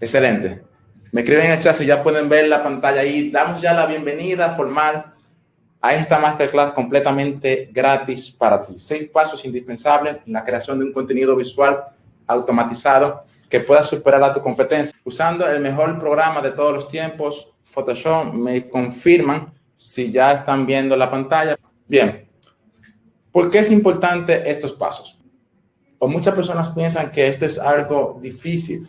Excelente. Me escriben en el chat si ya pueden ver la pantalla ahí. Damos ya la bienvenida formal a esta masterclass completamente gratis para ti. Seis pasos indispensables en la creación de un contenido visual automatizado que pueda superar a tu competencia. Usando el mejor programa de todos los tiempos, Photoshop, me confirman si ya están viendo la pantalla. Bien, ¿por qué es importante estos pasos? O muchas personas piensan que esto es algo difícil.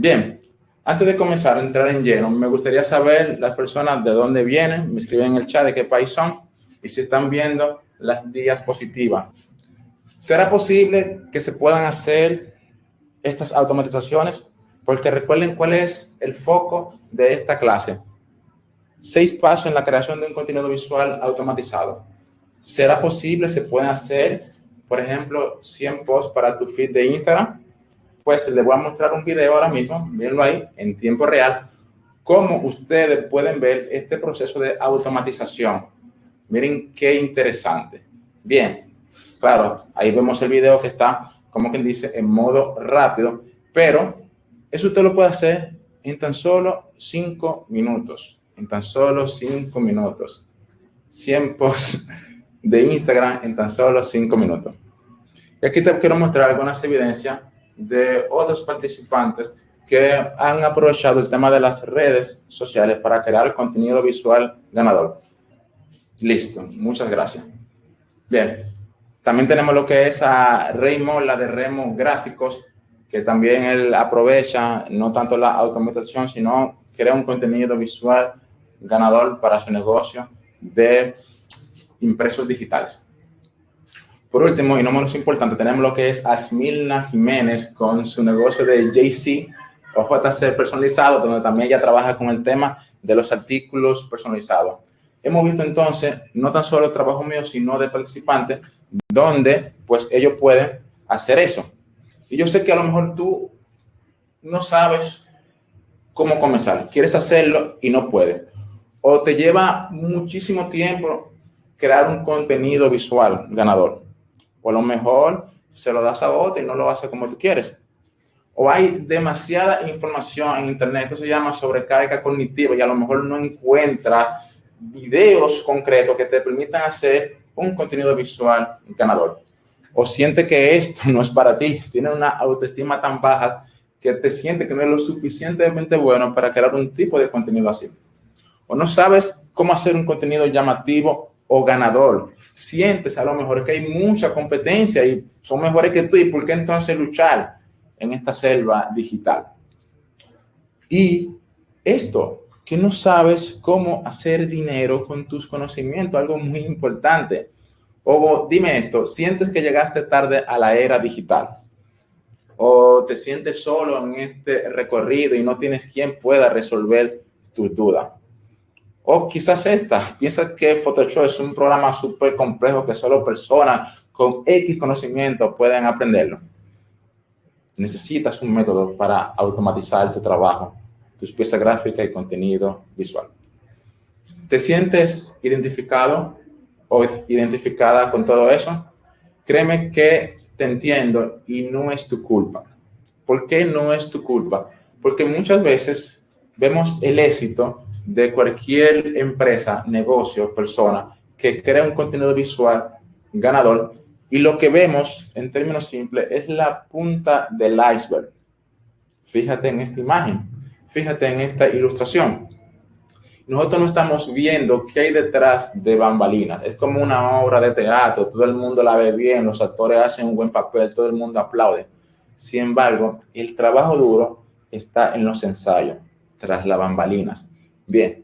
Bien, antes de comenzar a entrar en lleno, me gustaría saber las personas de dónde vienen, me escriben en el chat de qué país son y si están viendo las días positivas. ¿Será posible que se puedan hacer estas automatizaciones? Porque recuerden cuál es el foco de esta clase. Seis pasos en la creación de un contenido visual automatizado. ¿Será posible? ¿Se pueden hacer, por ejemplo, 100 posts para tu feed de Instagram? Pues les voy a mostrar un video ahora mismo, mírenlo ahí, en tiempo real, cómo ustedes pueden ver este proceso de automatización. Miren qué interesante. Bien, claro, ahí vemos el video que está, como quien dice, en modo rápido, pero eso usted lo puede hacer en tan solo cinco minutos, en tan solo cinco minutos. 100 posts de Instagram en tan solo cinco minutos. Y aquí te quiero mostrar algunas evidencias de otros participantes que han aprovechado el tema de las redes sociales para crear contenido visual ganador. Listo, muchas gracias. Bien, también tenemos lo que es a Raymond, la de Remo Gráficos, que también él aprovecha no tanto la automatización, sino crea un contenido visual ganador para su negocio de impresos digitales. Por último, y no menos importante, tenemos lo que es Asmilna Jiménez con su negocio de JC o JC personalizado, donde también ella trabaja con el tema de los artículos personalizados. Hemos visto entonces no tan solo el trabajo mío, sino de participantes, donde pues ellos pueden hacer eso. Y yo sé que a lo mejor tú no sabes cómo comenzar, quieres hacerlo y no puedes. O te lleva muchísimo tiempo crear un contenido visual ganador o a lo mejor se lo das a otro y no lo hace como tú quieres. O hay demasiada información en Internet, esto se llama sobrecarga cognitiva y a lo mejor no encuentras videos concretos que te permitan hacer un contenido visual ganador. O siente que esto no es para ti, tiene una autoestima tan baja que te siente que no es lo suficientemente bueno para crear un tipo de contenido así. O no sabes cómo hacer un contenido llamativo o ganador. Sientes a lo mejor que hay mucha competencia y son mejores que tú. ¿Y por qué entonces luchar en esta selva digital? Y esto, que no sabes cómo hacer dinero con tus conocimientos, algo muy importante. O dime esto, sientes que llegaste tarde a la era digital o te sientes solo en este recorrido y no tienes quien pueda resolver tus dudas. O quizás esta, piensa que Photoshop es un programa súper complejo que solo personas con X conocimiento pueden aprenderlo. Necesitas un método para automatizar tu trabajo, tus piezas gráficas y contenido visual. ¿Te sientes identificado o identificada con todo eso? Créeme que te entiendo y no es tu culpa. ¿Por qué no es tu culpa? Porque muchas veces vemos el éxito de cualquier empresa, negocio, persona que crea un contenido visual ganador y lo que vemos en términos simples es la punta del iceberg. Fíjate en esta imagen, fíjate en esta ilustración. Nosotros no estamos viendo qué hay detrás de bambalinas. Es como una obra de teatro, todo el mundo la ve bien, los actores hacen un buen papel, todo el mundo aplaude. Sin embargo, el trabajo duro está en los ensayos, tras las bambalinas. Bien,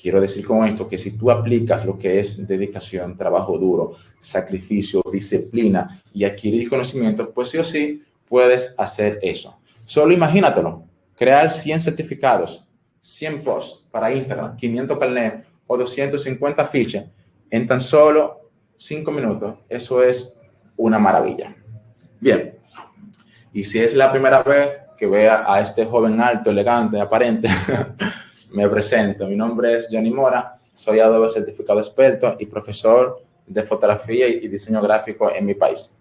quiero decir con esto que si tú aplicas lo que es dedicación, trabajo duro, sacrificio, disciplina y adquirir conocimiento, pues sí o sí puedes hacer eso. Solo imagínatelo, crear 100 certificados, 100 posts para Instagram, 500 carnet o 250 fichas en tan solo 5 minutos. Eso es una maravilla. Bien, y si es la primera vez que vea a este joven alto, elegante, aparente, Me presento, mi nombre es Johnny Mora, soy Adobe certificado experto y profesor de fotografía y diseño gráfico en mi país.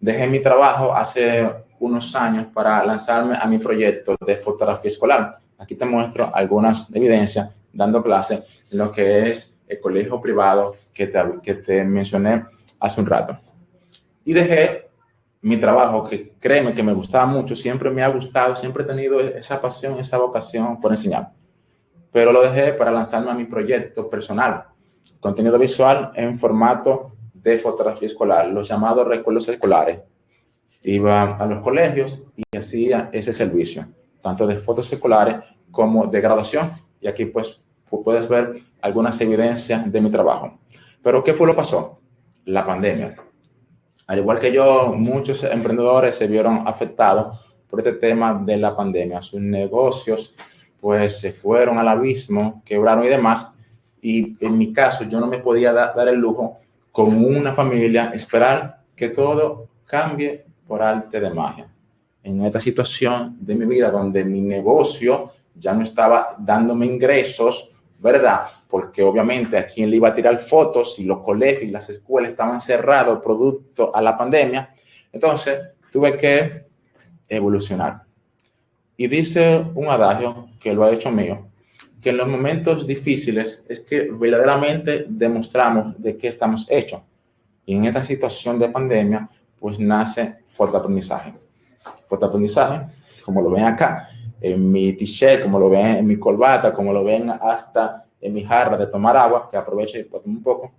Dejé mi trabajo hace unos años para lanzarme a mi proyecto de fotografía escolar. Aquí te muestro algunas evidencias dando clase en lo que es el colegio privado que te, que te mencioné hace un rato. Y dejé mi trabajo, que créeme que me gustaba mucho, siempre me ha gustado, siempre he tenido esa pasión, esa vocación por enseñar. Pero lo dejé para lanzarme a mi proyecto personal, contenido visual en formato de fotografía escolar, los llamados recuerdos escolares. Iba a los colegios y hacía ese servicio, tanto de fotos escolares como de graduación. Y aquí pues puedes ver algunas evidencias de mi trabajo. Pero ¿qué fue lo que pasó? La pandemia. Al igual que yo, muchos emprendedores se vieron afectados por este tema de la pandemia. Sus negocios pues se fueron al abismo, quebraron y demás. Y en mi caso, yo no me podía dar el lujo con una familia, esperar que todo cambie por arte de magia. En esta situación de mi vida donde mi negocio ya no estaba dándome ingresos, ¿verdad? Porque obviamente a quién le iba a tirar fotos si los colegios y las escuelas estaban cerrados producto a la pandemia. Entonces tuve que evolucionar. Y dice un adagio que lo ha hecho mío, que en los momentos difíciles es que verdaderamente demostramos de qué estamos hechos. Y en esta situación de pandemia, pues nace fotoaprendizaje. Fotoaprendizaje, como lo ven acá, en mi t-shirt, como lo ven en mi corbata, como lo ven hasta en mi jarra de tomar agua, que aproveche y tomar un poco.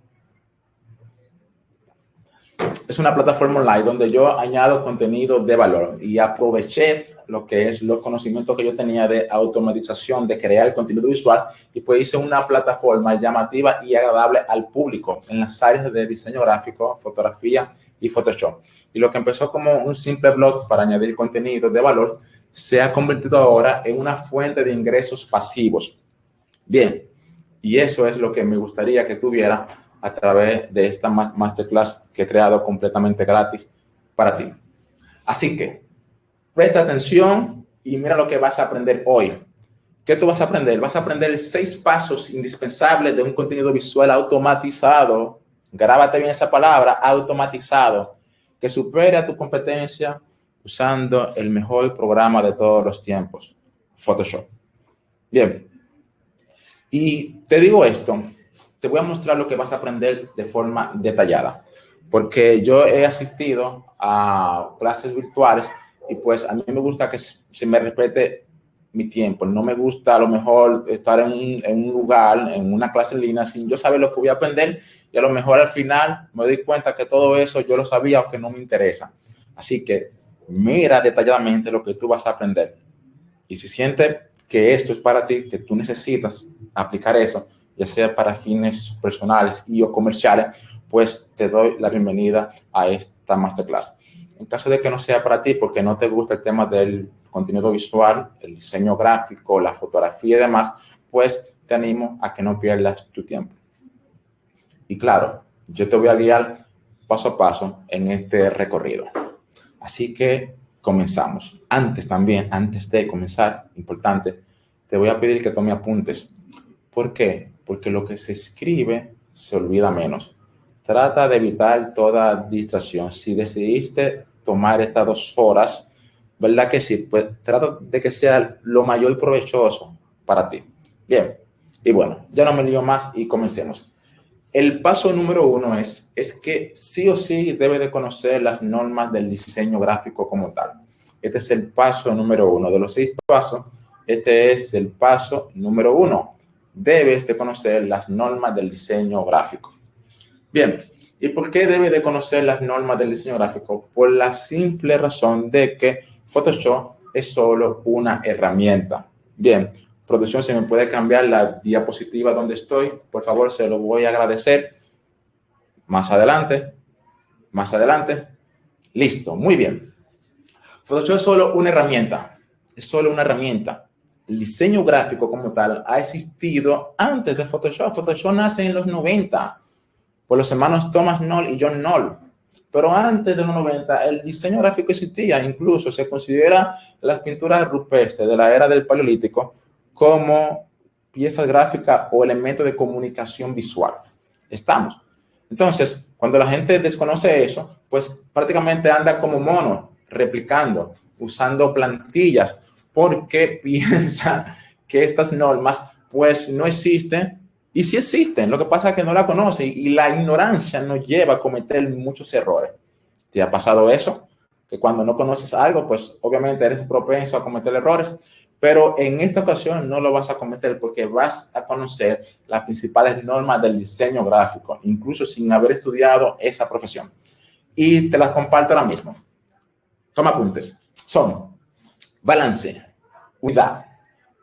Es una plataforma online donde yo añado contenido de valor y aproveché lo que es los conocimientos que yo tenía de automatización, de crear contenido visual, y pues hice una plataforma llamativa y agradable al público en las áreas de diseño gráfico, fotografía y Photoshop. Y lo que empezó como un simple blog para añadir contenido de valor, se ha convertido ahora en una fuente de ingresos pasivos. Bien, y eso es lo que me gustaría que tuviera a través de esta masterclass que he creado completamente gratis para ti. Así que Presta atención y mira lo que vas a aprender hoy. ¿Qué tú vas a aprender? Vas a aprender seis pasos indispensables de un contenido visual automatizado. Grábate bien esa palabra, automatizado, que supere tu competencia usando el mejor programa de todos los tiempos, Photoshop. Bien. Y te digo esto, te voy a mostrar lo que vas a aprender de forma detallada, porque yo he asistido a clases virtuales y pues a mí me gusta que se me respete mi tiempo. No me gusta a lo mejor estar en un, lugar, en una clase en línea, sin yo saber lo que voy a aprender y a lo mejor al final me doy cuenta que todo eso yo lo sabía o que no me interesa. Así que mira detalladamente lo que tú vas a aprender. Y si sientes que esto es para ti, que tú necesitas aplicar eso, ya sea para fines personales y o comerciales, pues te doy la bienvenida a esta masterclass. En caso de que no sea para ti porque no te gusta el tema del contenido visual, el diseño gráfico, la fotografía y demás, pues te animo a que no pierdas tu tiempo. Y claro, yo te voy a guiar paso a paso en este recorrido. Así que comenzamos. Antes también, antes de comenzar, importante, te voy a pedir que tome apuntes. ¿Por qué? Porque lo que se escribe se olvida menos. Trata de evitar toda distracción. Si decidiste tomar estas dos horas, ¿verdad que sí? Pues trata de que sea lo mayor provechoso para ti. Bien, y bueno, ya no me lío más y comencemos. El paso número uno es, es que sí o sí debe de conocer las normas del diseño gráfico como tal. Este es el paso número uno. De los seis pasos, este es el paso número uno. Debes de conocer las normas del diseño gráfico. Bien, ¿y por qué debe de conocer las normas del diseño gráfico? Por la simple razón de que Photoshop es solo una herramienta. Bien, producción, se me puede cambiar la diapositiva donde estoy, por favor, se lo voy a agradecer. Más adelante, más adelante. Listo, muy bien. Photoshop es solo una herramienta, es solo una herramienta. El diseño gráfico como tal ha existido antes de Photoshop. Photoshop nace en los 90 por los hermanos Thomas Knoll y John Knoll. Pero antes de los 90, el diseño gráfico existía, incluso se considera las pinturas rupestres de la era del Paleolítico como piezas gráficas o elementos de comunicación visual. Estamos. Entonces, cuando la gente desconoce eso, pues prácticamente anda como mono replicando, usando plantillas, porque piensa que estas normas pues no existen y sí existen. Lo que pasa es que no la conoce y la ignorancia nos lleva a cometer muchos errores. ¿Te ha pasado eso? Que cuando no conoces algo, pues obviamente eres propenso a cometer errores, pero en esta ocasión no lo vas a cometer porque vas a conocer las principales normas del diseño gráfico, incluso sin haber estudiado esa profesión. Y te las comparto ahora mismo. Toma apuntes. Son balance, unidad,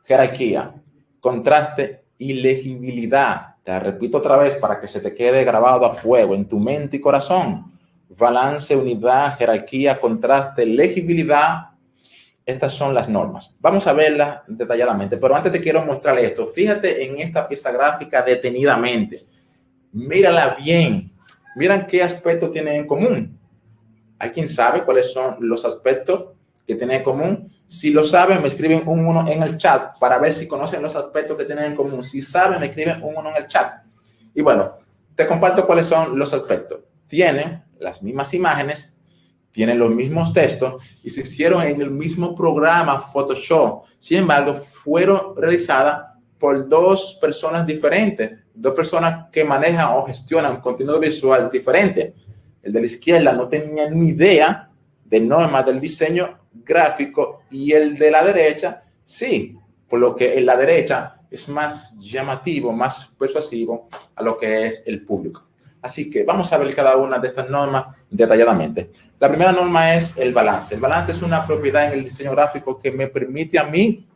jerarquía, contraste y legibilidad. Te repito otra vez para que se te quede grabado a fuego en tu mente y corazón. Balance, unidad, jerarquía, contraste, legibilidad estas son las normas. Vamos a verlas detalladamente, pero antes te quiero mostrar esto. Fíjate en esta pieza gráfica detenidamente. Mírala bien. Miran qué aspectos tienen en común. ¿Hay quien sabe cuáles son los aspectos que tienen en común? Si lo saben, me escriben un uno en el chat para ver si conocen los aspectos que tienen en común. Si saben, me escriben un uno en el chat. Y bueno, te comparto cuáles son los aspectos. Tienen las mismas imágenes, tienen los mismos textos y se hicieron en el mismo programa Photoshop. Sin embargo, fueron realizadas por dos personas diferentes, dos personas que manejan o gestionan contenido visual diferente. El de la izquierda no tenía ni idea de normas del diseño gráfico y el de la derecha sí, por lo que en la derecha es más llamativo, más persuasivo a lo que es el público. Así que vamos a ver cada una de estas normas detalladamente. La primera norma es el balance. El balance es una propiedad en el diseño gráfico que me permite a mí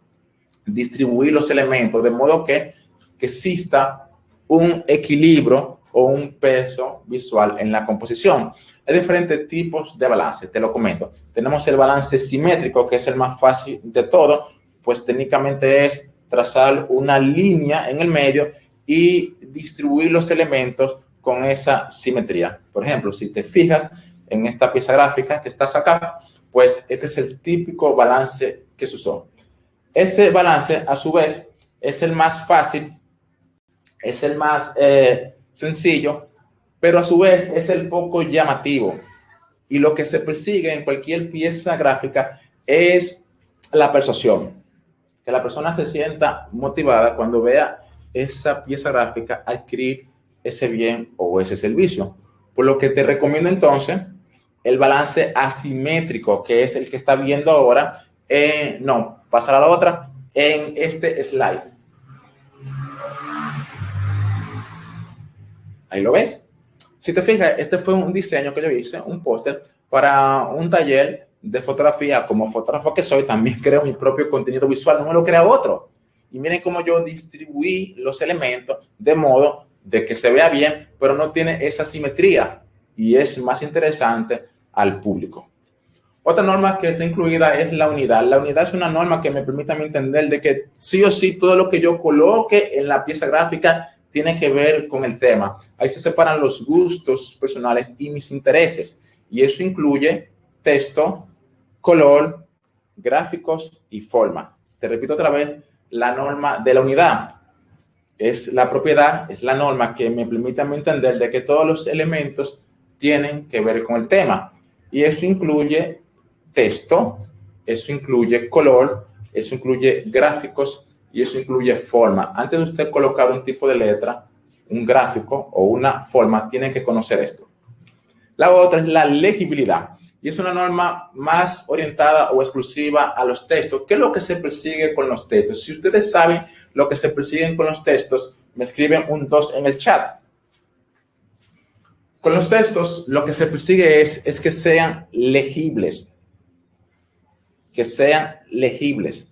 distribuir los elementos de modo que, que exista un equilibrio o un peso visual en la composición. Hay diferentes tipos de balance, te lo comento. Tenemos el balance simétrico, que es el más fácil de todo, pues técnicamente es trazar una línea en el medio y distribuir los elementos con esa simetría. Por ejemplo, si te fijas en esta pieza gráfica que estás acá, pues este es el típico balance que se usó. Ese balance, a su vez, es el más fácil, es el más eh, sencillo, pero a su vez es el poco llamativo. Y lo que se persigue en cualquier pieza gráfica es la persuasión. Que la persona se sienta motivada cuando vea esa pieza gráfica adquirir ese bien o ese servicio. Por lo que te recomiendo entonces el balance asimétrico, que es el que está viendo ahora. no, pasar a la otra en este slide. Ahí lo ves. Si te fijas, este fue un diseño que yo hice, un póster para un taller de fotografía. Como fotógrafo que soy, también creo mi propio contenido visual, no me lo crea otro. Y miren cómo yo distribuí los elementos de modo de que se vea bien, pero no tiene esa simetría y es más interesante al público. Otra norma que está incluida es la unidad. La unidad es una norma que me permite entender de que sí o sí todo lo que yo coloque en la pieza gráfica tiene que ver con el tema. Ahí se separan los gustos personales y mis intereses. Y eso incluye texto, color, gráficos y forma. Te repito otra vez, la norma de la unidad es la propiedad, es la norma que me permite entender de que todos los elementos tienen que ver con el tema. Y eso incluye texto, eso incluye color, eso incluye gráficos y eso incluye forma. Antes de usted colocar un tipo de letra, un gráfico o una forma, tiene que conocer esto. La otra es la legibilidad y es una norma más orientada o exclusiva a los textos. ¿Qué es lo que se persigue con los textos? Si ustedes saben lo que se persiguen con los textos, me escriben un 2 en el chat. Con los textos, lo que se persigue es, es que sean legibles. Que sean legibles.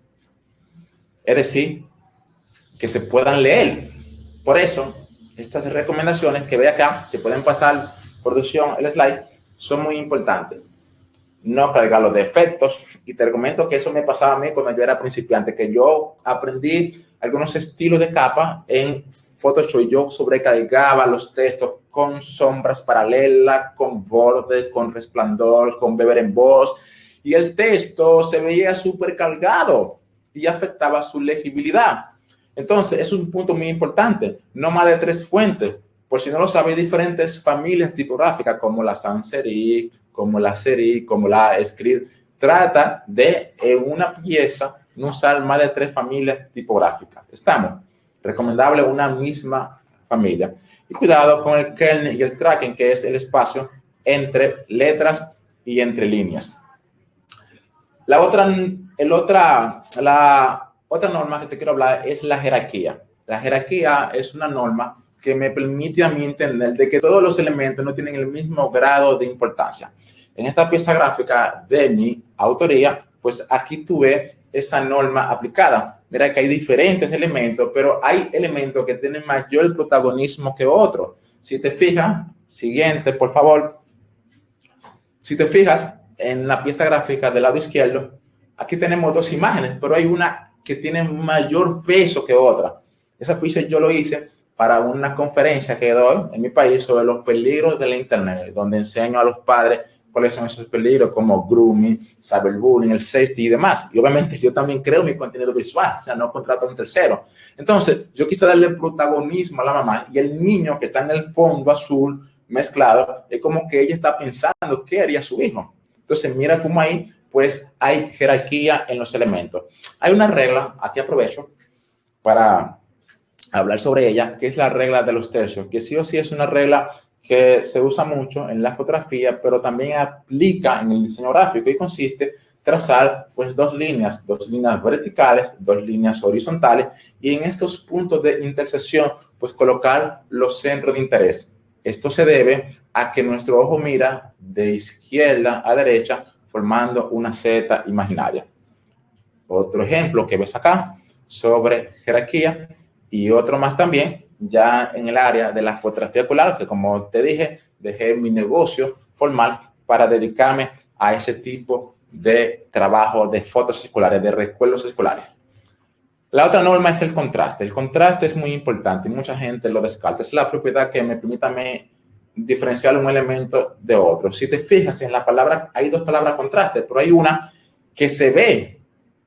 Es decir, que se puedan leer. Por eso, estas recomendaciones que ve acá, se pueden pasar producción, el slide, son muy importantes no cargar los defectos. Y te recomiendo que eso me pasaba a mí cuando yo era principiante, que yo aprendí algunos estilos de capa en Photoshop. Yo sobrecargaba los textos con sombras paralelas, con borde, con resplandor, con beber en voz. Y el texto se veía súper cargado y afectaba su legibilidad. Entonces, es un punto muy importante. No más de tres fuentes. por si no lo sabe, diferentes familias tipográficas como la sans como la serif, como la script. Trata de en una pieza no usar más de tres familias tipográficas. Estamos. Recomendable una misma familia. Y cuidado con el kernel y el tracking, que es el espacio entre letras y entre líneas. La otra, el otra, la otra norma que te quiero hablar es la jerarquía. La jerarquía es una norma que me permite a mí entender de que todos los elementos no tienen el mismo grado de importancia. En esta pieza gráfica de mi autoría, pues aquí tuve esa norma aplicada. Mira que hay diferentes elementos, pero hay elementos que tienen mayor protagonismo que otros. Si te fijas, siguiente, por favor. Si te fijas en la pieza gráfica del lado izquierdo, aquí tenemos dos imágenes, pero hay una que tiene mayor peso que otra. Esa pieza yo lo hice para una conferencia que doy en mi país sobre los peligros de la Internet, donde enseño a los padres cuáles son esos peligros como grooming, cyberbullying, el safety y demás. Y obviamente yo también creo mi contenido visual, o sea, no contrato a un tercero. Entonces, yo quise darle protagonismo a la mamá y el niño que está en el fondo azul mezclado, es como que ella está pensando qué haría su hijo. Entonces, mira cómo ahí, pues, hay jerarquía en los elementos. Hay una regla, aquí aprovecho para hablar sobre ella, que es la regla de los tercios, que sí o sí es una regla que se usa mucho en la fotografía, pero también aplica en el diseño gráfico y consiste trazar pues dos líneas, dos líneas verticales, dos líneas horizontales y en estos puntos de intersección pues colocar los centros de interés. Esto se debe a que nuestro ojo mira de izquierda a derecha formando una Z imaginaria. Otro ejemplo que ves acá sobre jerarquía y otro más también, ya en el área de la fotografía ocular, que como te dije, dejé mi negocio formal para dedicarme a ese tipo de trabajo de fotos escolares, de recuerdos escolares. La otra norma es el contraste. El contraste es muy importante y mucha gente lo descarta. Es la propiedad que me permite diferenciar un elemento de otro. Si te fijas en la palabra, hay dos palabras contraste, pero hay una que se ve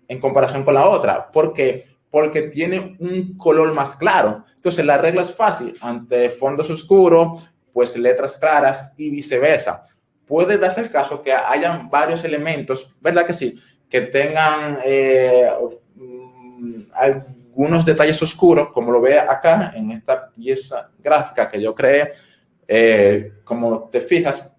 en comparación con la otra. ¿Por qué? porque tiene un color más claro. Entonces, la regla es fácil. Ante fondos oscuros, pues letras claras y viceversa. Puede darse el caso que hayan varios elementos, ¿verdad que sí? Que tengan eh, algunos detalles oscuros, como lo ve acá en esta pieza gráfica que yo creé. Eh, como te fijas,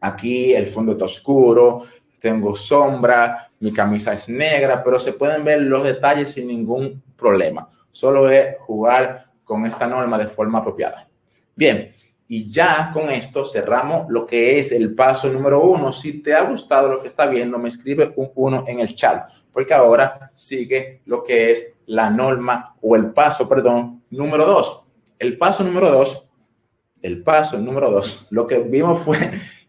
aquí el fondo está oscuro, tengo sombra, mi camisa es negra, pero se pueden ver los detalles sin ningún problema. Solo es jugar con esta norma de forma apropiada. Bien, y ya con esto cerramos lo que es el paso número uno. Si te ha gustado lo que está viendo, me escribe un uno en el chat, porque ahora sigue lo que es la norma o el paso, perdón, número dos. El paso número dos, el paso número dos, lo que vimos fue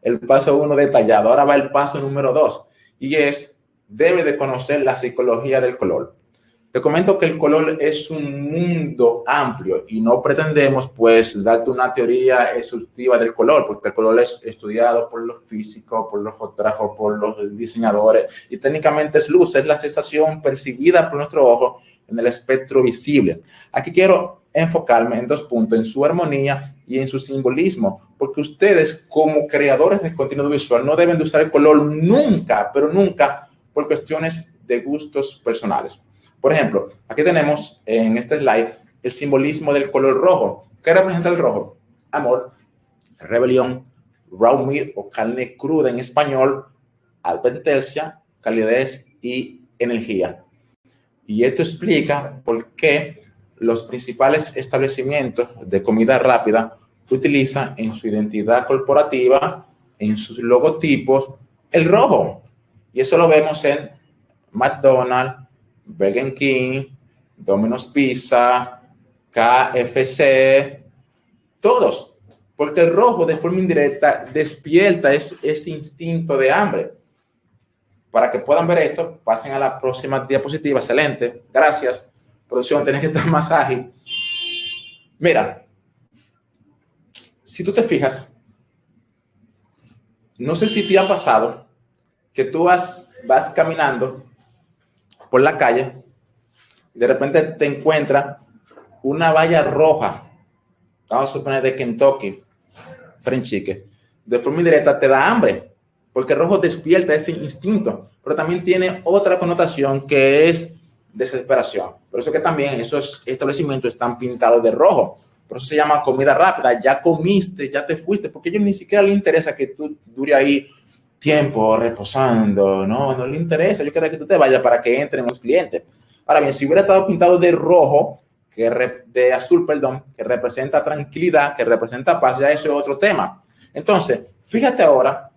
el paso uno detallado. Ahora va el paso número dos y es debe de conocer la psicología del color. Te comento que el color es un mundo amplio y no pretendemos pues darte una teoría exhaustiva del color, porque el color es estudiado por los físicos, por los fotógrafos, por los diseñadores y técnicamente es luz, es la sensación percibida por nuestro ojo en el espectro visible. Aquí quiero enfocarme en dos puntos, en su armonía y en su simbolismo, porque ustedes como creadores de contenido visual no deben de usar el color nunca, pero nunca por cuestiones de gustos personales. Por ejemplo, aquí tenemos en este slide el simbolismo del color rojo. ¿Qué representa el rojo? Amor, rebelión, raw meat o carne cruda en español, advertencia, calidez y energía. Y esto explica por qué los principales establecimientos de comida rápida utilizan en su identidad corporativa, en sus logotipos, el rojo. Y eso lo vemos en McDonald's, Burger King, Domino's Pizza, KFC, todos. Porque el rojo de forma indirecta despierta ese, instinto de hambre. Para que puedan ver esto, pasen a la próxima diapositiva. Excelente. Gracias. Producción, tenés que estar más ágil. Mira, si tú te fijas, no sé si te ha pasado que tú vas caminando por la calle de repente te encuentras una valla roja vamos a suponer de Kentucky, French chicken, de forma indirecta te da hambre, porque rojo despierta ese instinto, pero también tiene otra connotación que es desesperación. Por eso que también esos establecimientos están pintados de rojo. Por eso se llama comida rápida. Ya comiste, ya te fuiste, porque a ellos ni siquiera les interesa que tú dure ahí tiempo reposando. No, no le interesa. Yo quiero que tú te vayas para que entren los clientes. Ahora bien, si hubiera estado pintado de rojo, que de azul, perdón, que representa tranquilidad, que representa paz, ya eso es otro tema. Entonces, fíjate ahora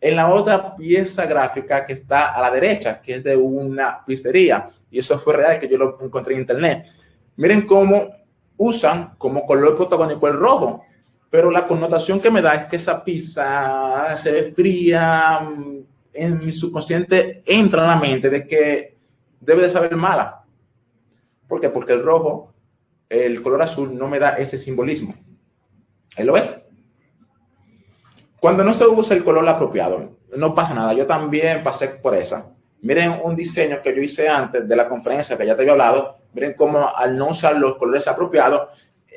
en la otra pieza gráfica que está a la derecha, que es de una pizzería, y eso fue real, que yo lo encontré en internet. Miren cómo usan como color protagónico el rojo, pero la connotación que me da es que esa pizza se ve fría, en mi subconsciente entra en la mente de que debe de saber mala. ¿Por qué? Porque el rojo, el color azul no me da ese simbolismo. ¿Ahí lo ves? Cuando no se usa el color apropiado, no pasa nada. Yo también pasé por esa. Miren un diseño que yo hice antes de la conferencia que ya te había hablado. Miren cómo al no usar los colores apropiados,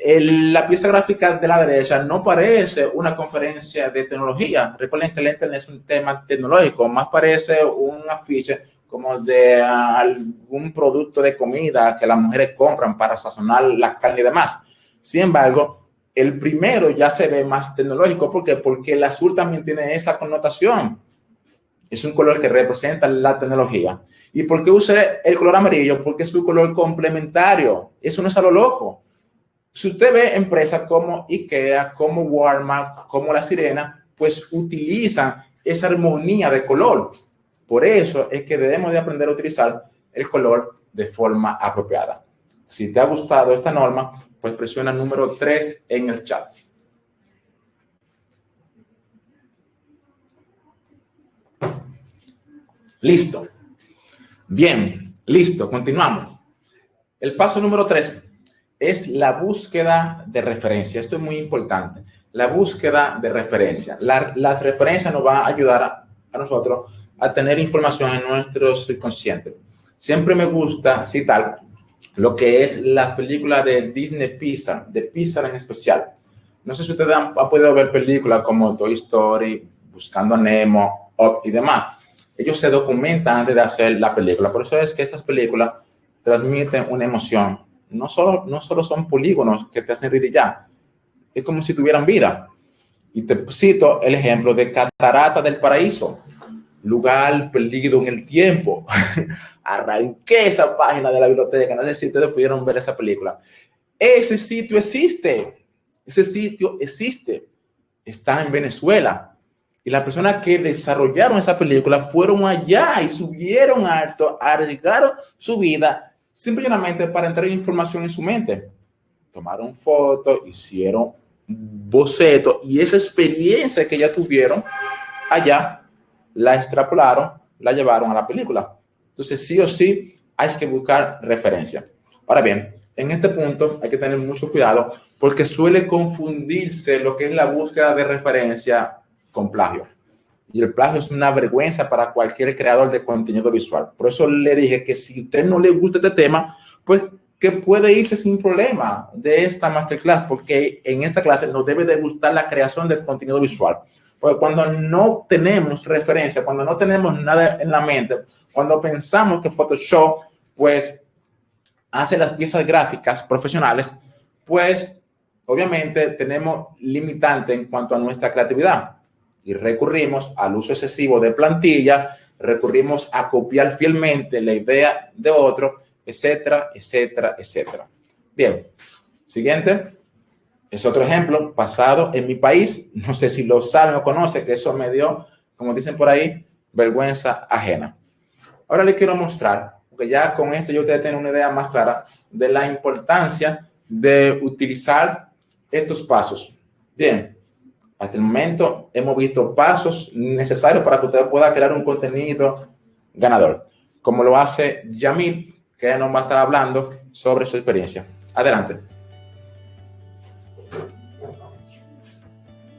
la pieza gráfica de la derecha no parece una conferencia de tecnología. Recuerden que el Internet es un tema tecnológico, más parece un afiche como de algún producto de comida que las mujeres compran para sazonar la carne y demás. Sin embargo, el primero ya se ve más tecnológico. ¿Por qué? Porque el azul también tiene esa connotación. Es un color que representa la tecnología. ¿Y por qué usé el color amarillo? Porque es un color complementario. Eso no es a lo loco. Si usted ve empresas como IKEA, como Walmart, como La Sirena, pues utilizan esa armonía de color. Por eso es que debemos de aprender a utilizar el color de forma apropiada. Si te ha gustado esta norma, pues presiona número 3 en el chat. Listo. Bien, listo, continuamos. El paso número 3 es la búsqueda de referencia. Esto es muy importante. La búsqueda de referencia. las referencias nos van a ayudar a, nosotros a tener información en nuestro subconsciente. Siempre me gusta citar lo que es la película de Disney Pixar, de Pixar en especial. No sé si ustedes han, podido ver películas como Toy Story, Buscando a Nemo y demás. Ellos se documentan antes de hacer la película. Por eso es que esas películas transmiten una emoción. No solo, no solo son polígonos que te hacen reír ya. Es como si tuvieran vida. Y te cito el ejemplo de Catarata del Paraíso lugar perdido en el tiempo. Arranqué esa página de la biblioteca, no sé si ustedes pudieron ver esa película. Ese sitio existe, ese sitio existe, está en Venezuela. Y las personas que desarrollaron esa película fueron allá y subieron alto, arriesgaron su vida simplemente para entrar información en su mente. Tomaron fotos, hicieron bocetos y esa experiencia que ya tuvieron allá la extrapolaron, la llevaron a la película. Entonces, sí o sí, hay que buscar referencia. Ahora bien, en este punto hay que tener mucho cuidado porque suele confundirse lo que es la búsqueda de referencia con plagio. Y el plagio es una vergüenza para cualquier creador de contenido visual. Por eso le dije que si a usted no le gusta este tema, pues que puede irse sin problema de esta masterclass, porque en esta clase nos debe de gustar la creación de contenido visual. Porque cuando no tenemos referencia, cuando no tenemos nada en la mente, cuando pensamos que Photoshop, pues, hace las piezas gráficas profesionales, pues, obviamente tenemos limitante en cuanto a nuestra creatividad. Y recurrimos al uso excesivo de plantilla, recurrimos a copiar fielmente la idea de otro, etcétera, etcétera, etcétera. Bien, siguiente. Es otro ejemplo pasado en mi país. No sé si lo saben o conocen, que eso me dio, como dicen por ahí, vergüenza ajena. Ahora les quiero mostrar, porque ya con esto yo ustedes tienen una idea más clara de la importancia de utilizar estos pasos. Bien, hasta el momento hemos visto pasos necesarios para que usted pueda crear un contenido ganador, como lo hace Yamil, que nos va a estar hablando sobre su experiencia. Adelante.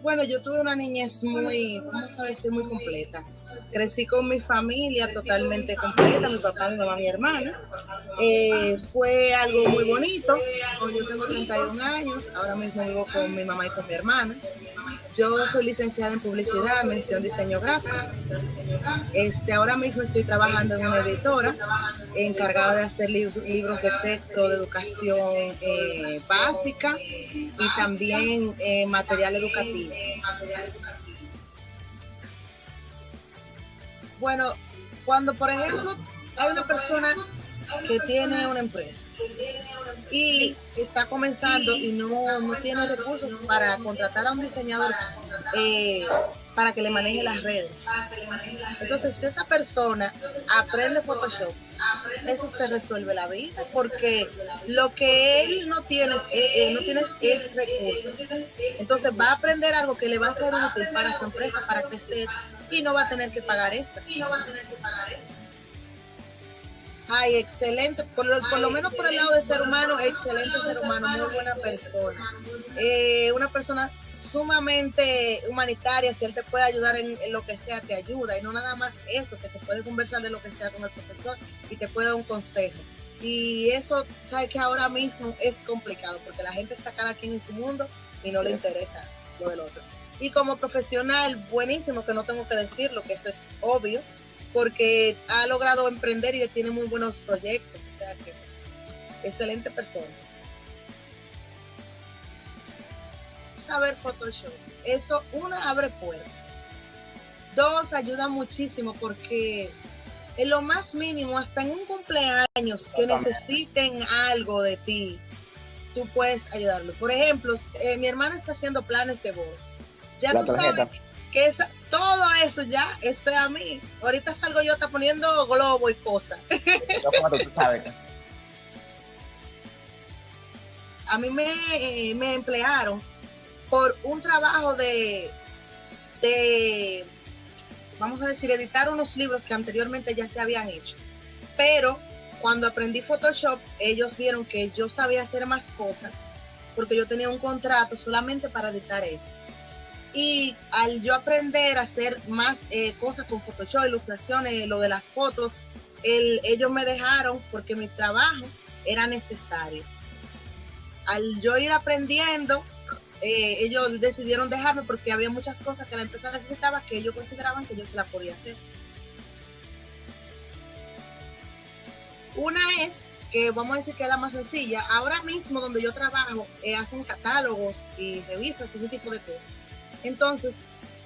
Bueno, yo tuve una niñez muy, ¿cómo decir? Muy completa. Crecí con mi familia totalmente completa, mi papá, mi mamá, mi hermana. Eh, fue algo muy bonito. Yo tengo 31 años, ahora mismo vivo con mi mamá y con mi hermana. Yo soy licenciada en publicidad, mención diseño gráfico. Este, ahora mismo estoy trabajando en una editora encargada de hacer libros, de texto de educación eh, básica y también eh, material educativo. Bueno, cuando por ejemplo hay una persona que tiene una empresa y está comenzando y no, no tiene recursos para contratar a un diseñador eh, para que le maneje las redes. Entonces, si esa persona aprende Photoshop, eso se resuelve la vida, porque lo que él no tiene, es, eh, eh, no tiene es recursos. Entonces, va a aprender algo que le va a ser útil para su empresa, para crecer, y no va a tener que pagar esta. Y no va a tener que pagar esta. Ay, excelente. Por lo, por lo menos por el lado de ser humano, excelente ser humano, muy buena persona. Eh, una persona sumamente humanitaria, si él te puede ayudar en, lo que sea, te ayuda. Y no nada más eso, que se puede conversar de lo que sea con el profesor y te puede dar un consejo. Y eso, sabes que ahora mismo es complicado, porque la gente está cada quien en su mundo y no le interesa lo del otro. Y como profesional, buenísimo, que no tengo que decirlo, que eso es obvio, porque ha logrado emprender y tiene muy buenos proyectos, o sea que excelente persona. Saber Photoshop, eso una abre puertas, dos ayuda muchísimo porque en lo más mínimo, hasta en un cumpleaños que necesiten algo de ti, tú puedes ayudarlo. Por ejemplo, eh, mi hermana está haciendo planes de boda. Ya tú sabes que esa, todo eso ya, eso es a mí. Ahorita salgo yo está poniendo globo y cosas. a mí me, me emplearon por un trabajo de, de, vamos a decir, editar unos libros que anteriormente ya se habían hecho. Pero cuando aprendí Photoshop, ellos vieron que yo sabía hacer más cosas porque yo tenía un contrato solamente para editar eso. Y al yo aprender a hacer más eh, cosas con Photoshop, ilustraciones, lo de las fotos, ellos me dejaron porque mi trabajo era necesario. Al yo ir aprendiendo, eh, ellos decidieron dejarme porque había muchas cosas que la empresa necesitaba que ellos consideraban que yo se las podía hacer. Una es que vamos a decir que es la más sencilla. Ahora mismo donde yo trabajo eh, hacen catálogos y revistas y ese tipo de cosas. Entonces,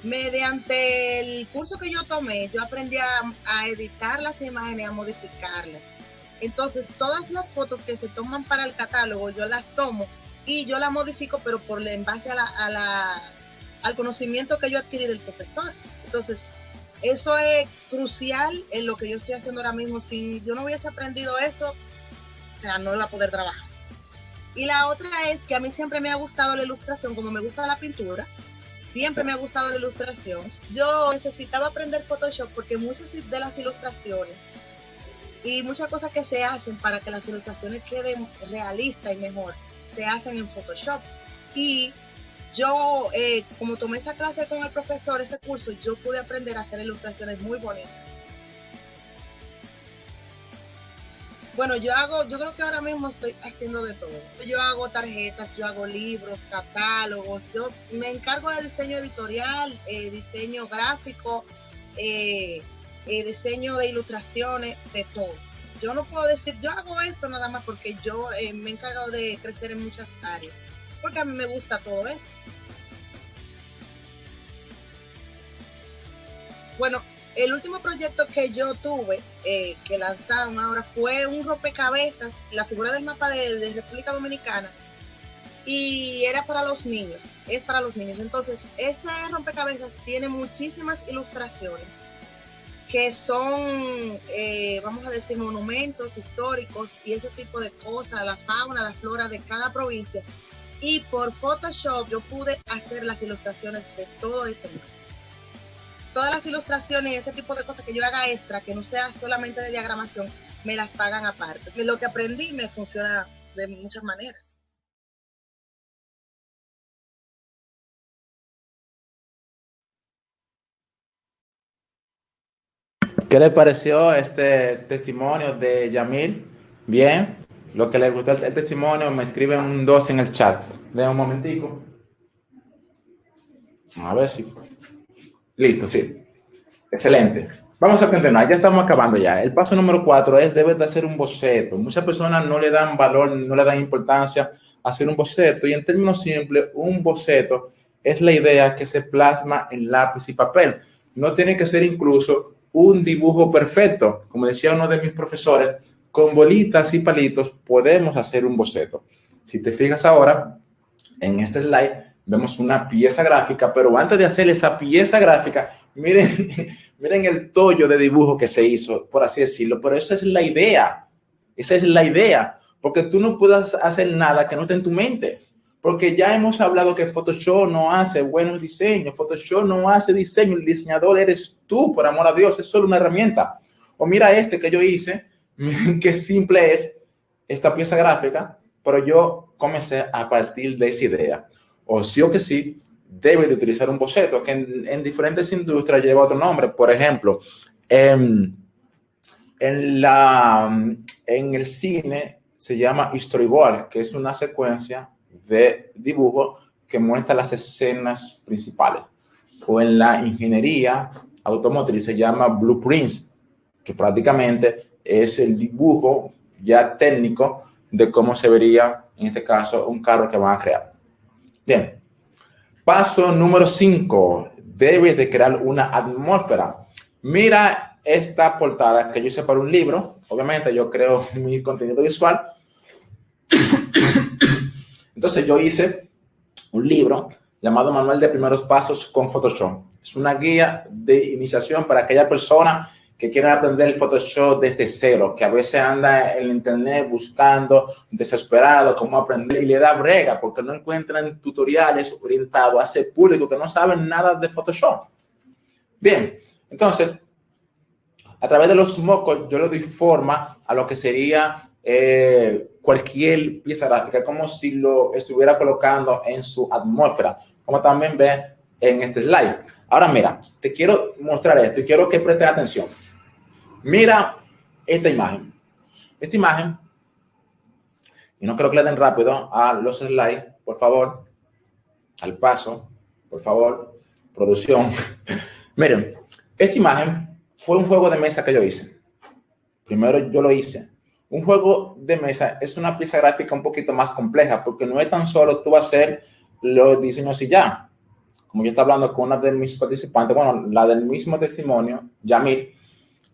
mediante el curso que yo tomé, yo aprendí a, editar las imágenes, a modificarlas. Entonces, todas las fotos que se toman para el catálogo, yo las tomo y yo las modifico, pero por en base a la, al conocimiento que yo adquirí del profesor. Entonces, eso es crucial en lo que yo estoy haciendo ahora mismo. Si yo no hubiese aprendido eso, o sea, no iba a poder trabajar. Y la otra es que a mí siempre me ha gustado la ilustración, como me gusta la pintura, siempre me ha gustado la ilustración. Yo necesitaba aprender Photoshop porque muchas de las ilustraciones y muchas cosas que se hacen para que las ilustraciones queden realistas y mejor, se hacen en Photoshop. Y yo, eh, como tomé esa clase con el profesor, ese curso, yo pude aprender a hacer ilustraciones muy bonitas. Bueno, yo hago, yo creo que ahora mismo estoy haciendo de todo. Yo hago tarjetas, yo hago libros, catálogos, yo me encargo de diseño editorial, eh, diseño gráfico, eh, eh, diseño de ilustraciones, de todo. Yo no puedo decir, yo hago esto nada más porque yo me he encargado de crecer en muchas áreas, porque a mí me gusta todo eso. Bueno, el último proyecto que yo tuve, eh, que lanzaron ahora, fue un rompecabezas, la figura del mapa de, República Dominicana, y era para los niños, es para los niños. Entonces, ese rompecabezas tiene muchísimas ilustraciones que son, eh, vamos a decir, monumentos históricos y ese tipo de cosas, la fauna, la flora de cada provincia. Y por Photoshop yo pude hacer las ilustraciones de todo ese libro todas las ilustraciones y ese tipo de cosas que yo haga extra, que no sea solamente de diagramación, me las pagan aparte. Y lo que aprendí me funciona de muchas maneras. ¿Qué le pareció este testimonio de Yamil? Bien. Lo que le gustó el, testimonio, me escriben un 2 en el chat. De un momentico. A ver si... Listo, sí. Excelente. Vamos a continuar, ya estamos acabando ya. El paso número 4 es, debes de hacer un boceto. Muchas personas no le dan valor, no le dan importancia a hacer un boceto. Y en términos simples, un boceto es la idea que se plasma en lápiz y papel. No tiene que ser incluso un dibujo perfecto. Como decía uno de mis profesores, con bolitas y palitos podemos hacer un boceto. Si te fijas ahora, en este slide vemos una pieza gráfica, pero antes de hacer esa pieza gráfica, miren, miren el tollo de dibujo que se hizo, por así decirlo, pero esa es la idea, esa es la idea, porque tú no puedes hacer nada que no esté en tu mente, porque ya hemos hablado que Photoshop no hace buenos diseños, Photoshop no hace diseño, el diseñador eres tú, por amor a Dios, es solo una herramienta. O mira este que yo hice, qué simple es esta pieza gráfica, pero yo comencé a partir de esa idea. O sí o que sí, debe de utilizar un boceto que en, diferentes industrias lleva otro nombre. Por ejemplo, en, en, la, en el cine se llama storyboard, que es una secuencia de dibujo que muestra las escenas principales. O en la ingeniería automotriz se llama blueprints, que prácticamente es el dibujo ya técnico de cómo se vería, en este caso, un carro que van a crear. Bien. Paso número 5. Debes de crear una atmósfera. Mira esta portada que yo hice para un libro. Obviamente yo creo mi contenido visual. Entonces yo hice un libro llamado Manual de Primeros Pasos con Photoshop. Es una guía de iniciación para aquella persona que quieren aprender el Photoshop desde cero, que a veces anda en internet buscando, desesperado, cómo aprender y le da brega porque no encuentran tutoriales orientados a ese público que no saben nada de Photoshop. Bien, entonces, a través de los mocos yo le doy forma a lo que sería eh, cualquier pieza gráfica, como si lo estuviera colocando en su atmósfera, como también ve en este slide. Ahora mira, te quiero mostrar esto y quiero que presten atención. Mira esta imagen. Esta imagen, y no creo que le den rápido a los slides, por favor, al paso, por favor, producción. Miren, esta imagen fue un juego de mesa que yo hice. Primero yo lo hice. Un juego de mesa es una pieza gráfica un poquito más compleja porque no es tan solo tú hacer los diseños y ya. Como yo estaba hablando con una de mis participantes, bueno, la del mismo testimonio, Yamil,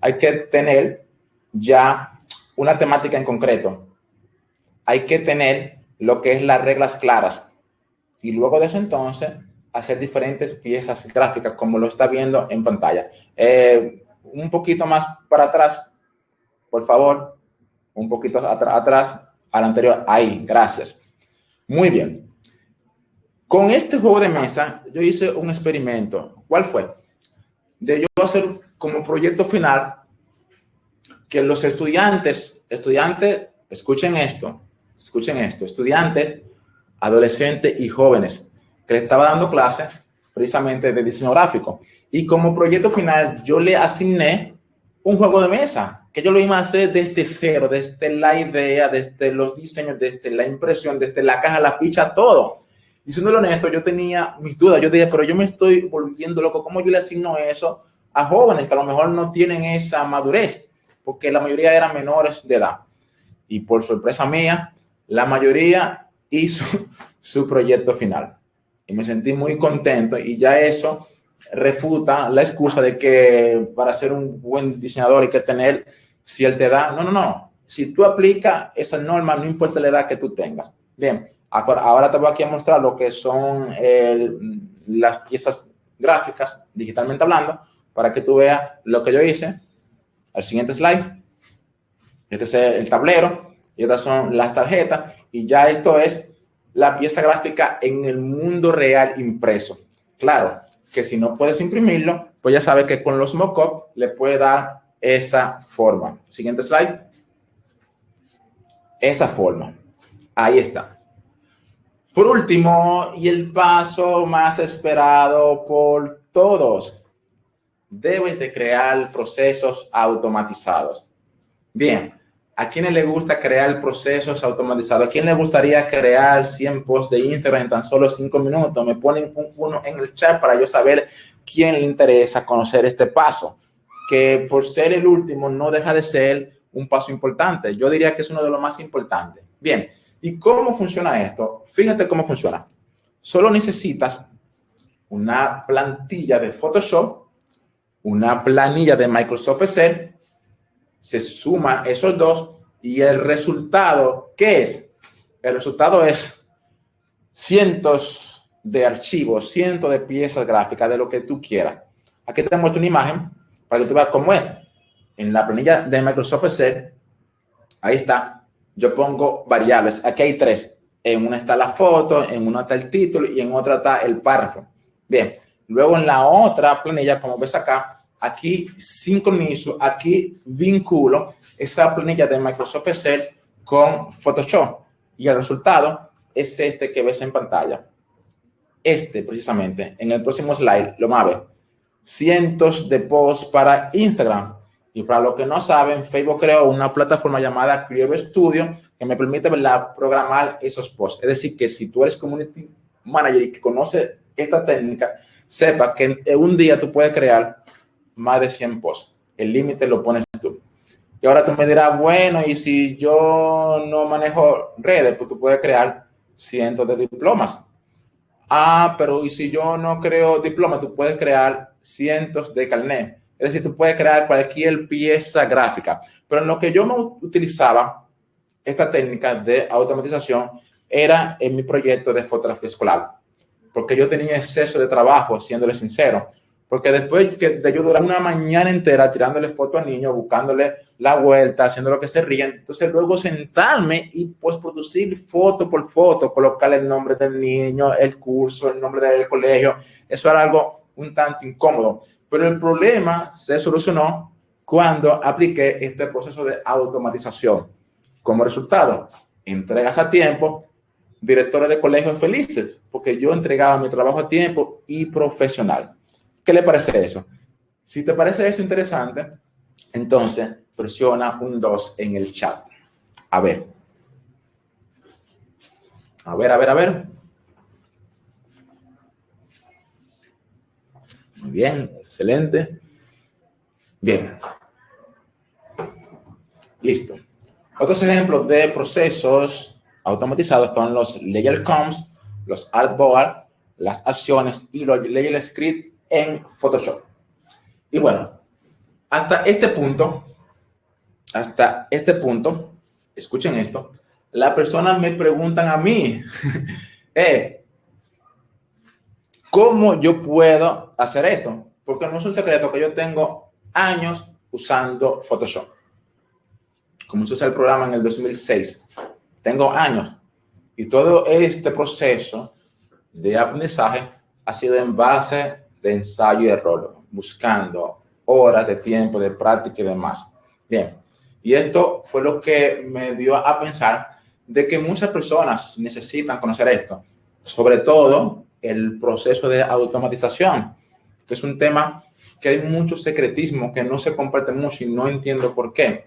hay que tener ya una temática en concreto. Hay que tener lo que es las reglas claras. Y luego de eso entonces, hacer diferentes piezas gráficas como lo está viendo en pantalla. Eh, un poquito más para atrás, por favor. Un poquito atrás al anterior. Ahí, gracias. Muy bien. Con este juego de mesa, yo hice un experimento. ¿Cuál fue? De yo hacer como proyecto final que los estudiantes, estudiantes, escuchen esto, escuchen esto, estudiantes, adolescentes y jóvenes, que le estaba dando clases precisamente de diseño gráfico. Y como proyecto final, yo le asigné un juego de mesa, que yo lo iba a hacer desde cero, desde la idea, desde los diseños, desde la impresión, desde la caja, la ficha, todo. Y siendo honesto, yo tenía mis dudas. Yo dije, pero yo me estoy volviendo loco. ¿Cómo yo le asigno eso a jóvenes que a lo mejor no tienen esa madurez, porque la mayoría eran menores de edad. Y por sorpresa mía, la mayoría hizo su proyecto final. Y me sentí muy contento y ya eso refuta la excusa de que para ser un buen diseñador hay que tener cierta edad. No, no, no. Si tú aplicas esa norma, no importa la edad que tú tengas. Bien, ahora te voy aquí a mostrar lo que son las piezas gráficas, digitalmente hablando, para que tú veas lo que yo hice. Al siguiente slide. Este es el tablero y estas son las tarjetas y ya esto es la pieza gráfica en el mundo real impreso. Claro que si no puedes imprimirlo, pues ya sabes que con los mockup le puede dar esa forma. Siguiente slide. Esa forma. Ahí está. Por último, y el paso más esperado por todos, debes de crear procesos automatizados. Bien, ¿a quién le gusta crear procesos automatizados? ¿A quién le gustaría crear 100 posts de Instagram en tan solo 5 minutos? Me ponen uno en el chat para yo saber quién le interesa conocer este paso, que por ser el último no deja de ser un paso importante. Yo diría que es uno de los más importantes. Bien, ¿y cómo funciona esto? Fíjate cómo funciona. Solo necesitas una plantilla de Photoshop, una planilla de Microsoft Excel, se suma esos dos y el resultado, ¿qué es? El resultado es cientos de archivos, cientos de piezas gráficas de lo que tú quieras. Aquí te muestro una imagen para que tú veas cómo es. En la planilla de Microsoft Excel, ahí está, yo pongo variables. Aquí hay tres. En una está la foto, en una está el título y en otra está el párrafo. Bien, luego en la otra planilla, como ves acá, aquí sincronizo, aquí vinculo esa planilla de Microsoft Excel con Photoshop y el resultado es este que ves en pantalla. Este precisamente, en el próximo slide, lo más Cientos de posts para Instagram. Y para los que no saben, Facebook creó una plataforma llamada Creator Studio que me permite programar esos posts. Es decir, que si tú eres community manager y que conoce esta técnica, sepa que en un día tú puedes crear más de 100 posts. El límite lo pones tú. Y ahora tú me dirás, bueno, y si yo no manejo redes, pues tú puedes crear cientos de diplomas. Ah, pero y si yo no creo diplomas, tú puedes crear cientos de carnet. Es decir, tú puedes crear cualquier pieza gráfica. Pero en lo que yo me utilizaba esta técnica de automatización era en mi proyecto de fotografía escolar porque yo tenía exceso de trabajo, siéndole sincero. Porque después de yo durar una mañana entera tirándole fotos al niño, buscándole la vuelta, haciendo lo que se ríen, entonces luego sentarme y pues producir foto por foto, colocarle el nombre del niño, el curso, el nombre del colegio, eso era algo un tanto incómodo. Pero el problema se solucionó cuando apliqué este proceso de automatización. Como resultado, entregas a tiempo, directores de colegios felices, porque yo entregaba mi trabajo a tiempo y profesional. ¿Qué le parece eso? Si te parece eso interesante, entonces presiona un 2 en el chat. A ver. A ver, a ver, a ver. Muy bien, excelente. Bien. Listo. Otros ejemplos de procesos automatizados son los layer comps, los artboard, las acciones y los layer script en Photoshop. Y bueno, hasta este punto, hasta este punto, escuchen esto, las personas me preguntan a mí, eh, ¿cómo yo puedo hacer eso? Porque no es un secreto que yo tengo años usando Photoshop. Como usé el programa en el 2006 tengo años. Y todo este proceso de aprendizaje ha sido en base de ensayo y error, buscando horas de tiempo, de práctica y demás. Bien, y esto fue lo que me dio a pensar de que muchas personas necesitan conocer esto, sobre todo el proceso de automatización, que es un tema que hay mucho secretismo que no se comparte mucho y no entiendo por qué.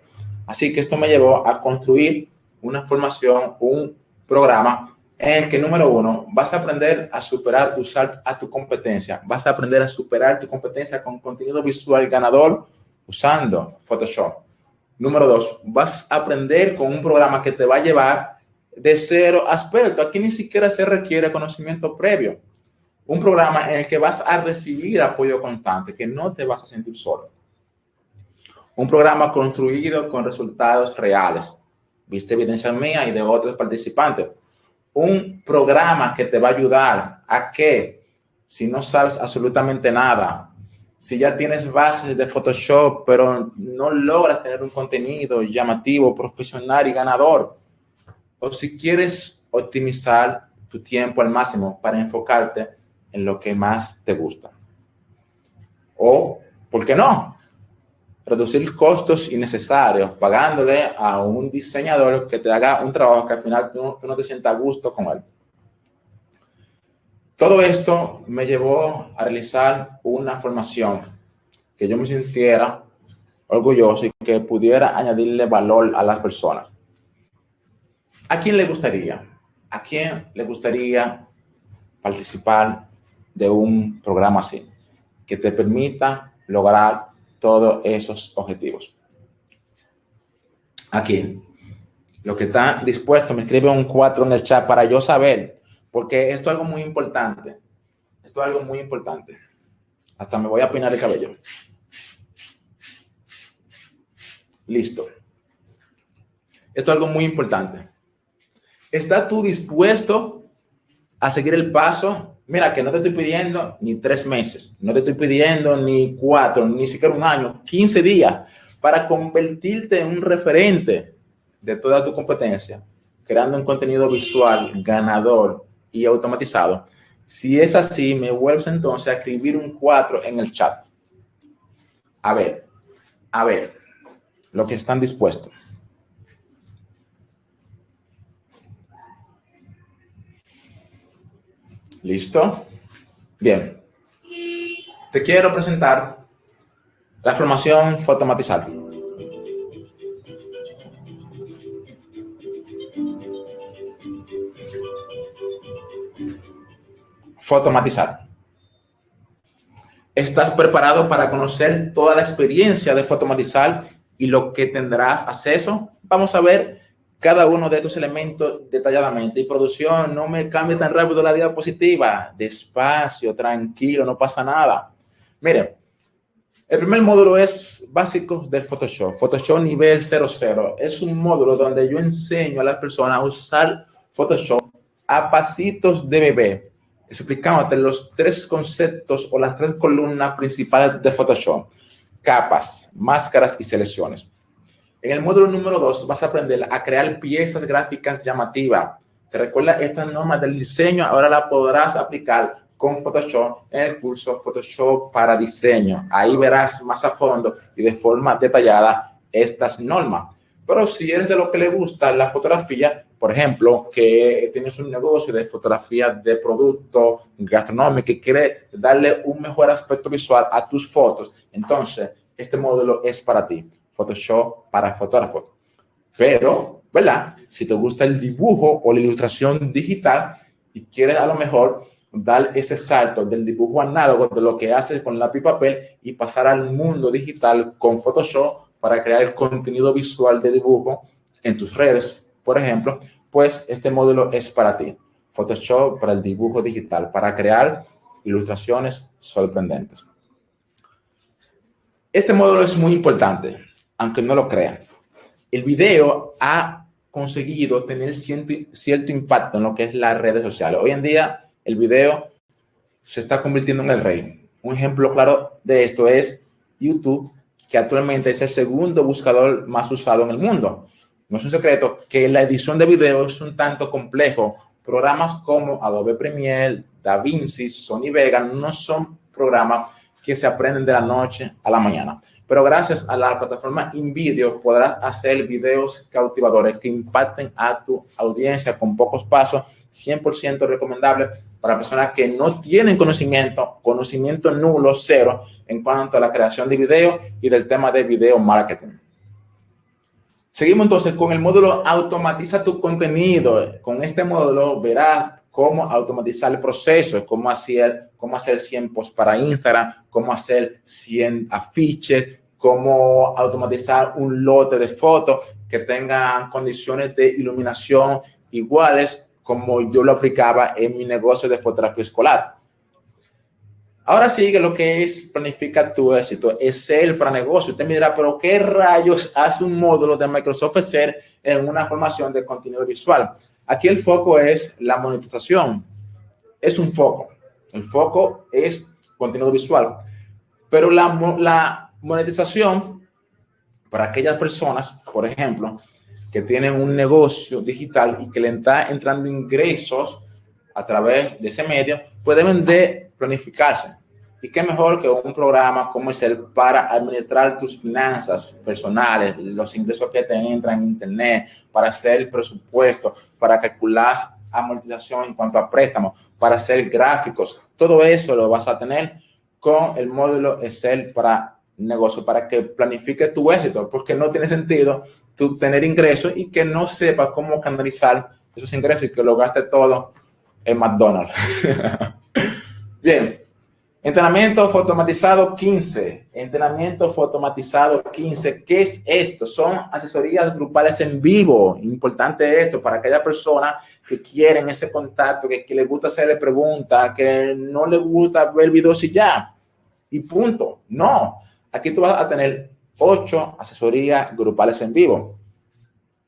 Así que esto me llevó a construir una formación, un programa en el que, número uno, vas a aprender a superar, usar a tu competencia. Vas a aprender a superar tu competencia con contenido visual ganador usando Photoshop. Número dos, vas a aprender con un programa que te va a llevar de cero a experto. Aquí ni siquiera se requiere conocimiento previo. Un programa en el que vas a recibir apoyo constante, que no te vas a sentir solo. Un programa construido con resultados reales viste evidencia mía y de otros participantes. Un programa que te va a ayudar a que, si no sabes absolutamente nada, si ya tienes bases de Photoshop, pero no logras tener un contenido llamativo, profesional y ganador, o si quieres optimizar tu tiempo al máximo para enfocarte en lo que más te gusta. O, ¿por qué no? Reducir costos innecesarios, pagándole a un diseñador que te haga un trabajo que al final tú, no te sientas a gusto con él. Todo esto me llevó a realizar una formación que yo me sintiera orgulloso y que pudiera añadirle valor a las personas. ¿A quién le gustaría? ¿A quién le gustaría participar de un programa así? Que te permita lograr todos esos objetivos. ¿A quién? Lo que está dispuesto, me escribe un 4 en el chat para yo saber, porque esto es algo muy importante. Esto es algo muy importante. Hasta me voy a peinar el cabello. Listo. Esto es algo muy importante. ¿Estás tú dispuesto a seguir el paso? Mira, que no te estoy pidiendo ni tres meses, no te estoy pidiendo ni cuatro, ni siquiera un año, 15 días para convertirte en un referente de toda tu competencia, creando un contenido visual ganador y automatizado. Si es así, me vuelves entonces a escribir un 4 en el chat. A ver, a ver, lo que están dispuestos. ¿Listo? Bien. Te quiero presentar la formación fotomatizada. Fotomatizar. ¿Estás preparado para conocer toda la experiencia de fotomatizar y lo que tendrás acceso? Vamos a ver cada uno de estos elementos detalladamente. Y producción, no me cambie tan rápido la diapositiva. Despacio, tranquilo, no pasa nada. Miren, el primer módulo es básico del Photoshop. Photoshop nivel 00. Es un módulo donde yo enseño a las personas a usar Photoshop a pasitos de bebé, explicándote los tres conceptos o las tres columnas principales de Photoshop. Capas, máscaras y selecciones. En el módulo número 2 vas a aprender a crear piezas gráficas llamativas. Te recuerda estas normas del diseño, ahora la podrás aplicar con Photoshop en el curso Photoshop para diseño. Ahí verás más a fondo y de forma detallada estas normas. Pero si eres de lo que le gusta la fotografía, por ejemplo, que tienes un negocio de fotografía de producto gastronómico y quiere darle un mejor aspecto visual a tus fotos, entonces este módulo es para ti. Photoshop para fotógrafos. Pero, ¿verdad? Si te gusta el dibujo o la ilustración digital y quieres a lo mejor dar ese salto del dibujo análogo de lo que haces con lápiz y papel y pasar al mundo digital con Photoshop para crear el contenido visual de dibujo en tus redes, por ejemplo, pues este módulo es para ti. Photoshop para el dibujo digital, para crear ilustraciones sorprendentes. Este módulo es muy importante aunque no lo crean. El video ha conseguido tener cierto, impacto en lo que es las redes sociales. Hoy en día, el video se está convirtiendo en el rey. Un ejemplo claro de esto es YouTube, que actualmente es el segundo buscador más usado en el mundo. No es un secreto que la edición de video es un tanto complejo. Programas como Adobe Premiere, DaVinci, Sony Vega no son programas que se aprenden de la noche a la mañana pero gracias a la plataforma InVideo podrás hacer videos cautivadores que impacten a tu audiencia con pocos pasos, 100% recomendable para personas que no tienen conocimiento, conocimiento nulo, cero, en cuanto a la creación de video y del tema de video marketing. Seguimos entonces con el módulo Automatiza tu contenido. Con este módulo verás cómo automatizar el proceso, cómo hacer, cómo hacer 100 posts para Instagram, cómo hacer 100 afiches, cómo automatizar un lote de fotos que tengan condiciones de iluminación iguales como yo lo aplicaba en mi negocio de fotografía escolar. Ahora sigue lo que es planifica tu éxito, Excel para negocio. Usted me dirá, pero ¿qué rayos hace un módulo de Microsoft Excel en una formación de contenido visual? Aquí el foco es la monetización. Es un foco. El foco es contenido visual. Pero la, la monetización para aquellas personas, por ejemplo, que tienen un negocio digital y que le está entrando ingresos a través de ese medio, pueden de planificarse. Y qué mejor que un programa como es el para administrar tus finanzas personales, los ingresos que te entran en internet, para hacer el presupuesto, para calcular amortización en cuanto a préstamos, para hacer gráficos. Todo eso lo vas a tener con el módulo Excel para negocio para que planifique tu éxito, porque no tiene sentido tú tener ingresos y que no sepa cómo canalizar esos ingresos y que lo gaste todo en McDonald's. Bien, entrenamiento automatizado 15. Entrenamiento automatizado 15. ¿Qué es esto? Son asesorías grupales en vivo. Importante esto para aquella persona que quieren ese contacto, que, que le gusta hacerle preguntas, que no le gusta ver videos y ya. Y punto. No. Aquí tú vas a tener ocho asesorías grupales en vivo.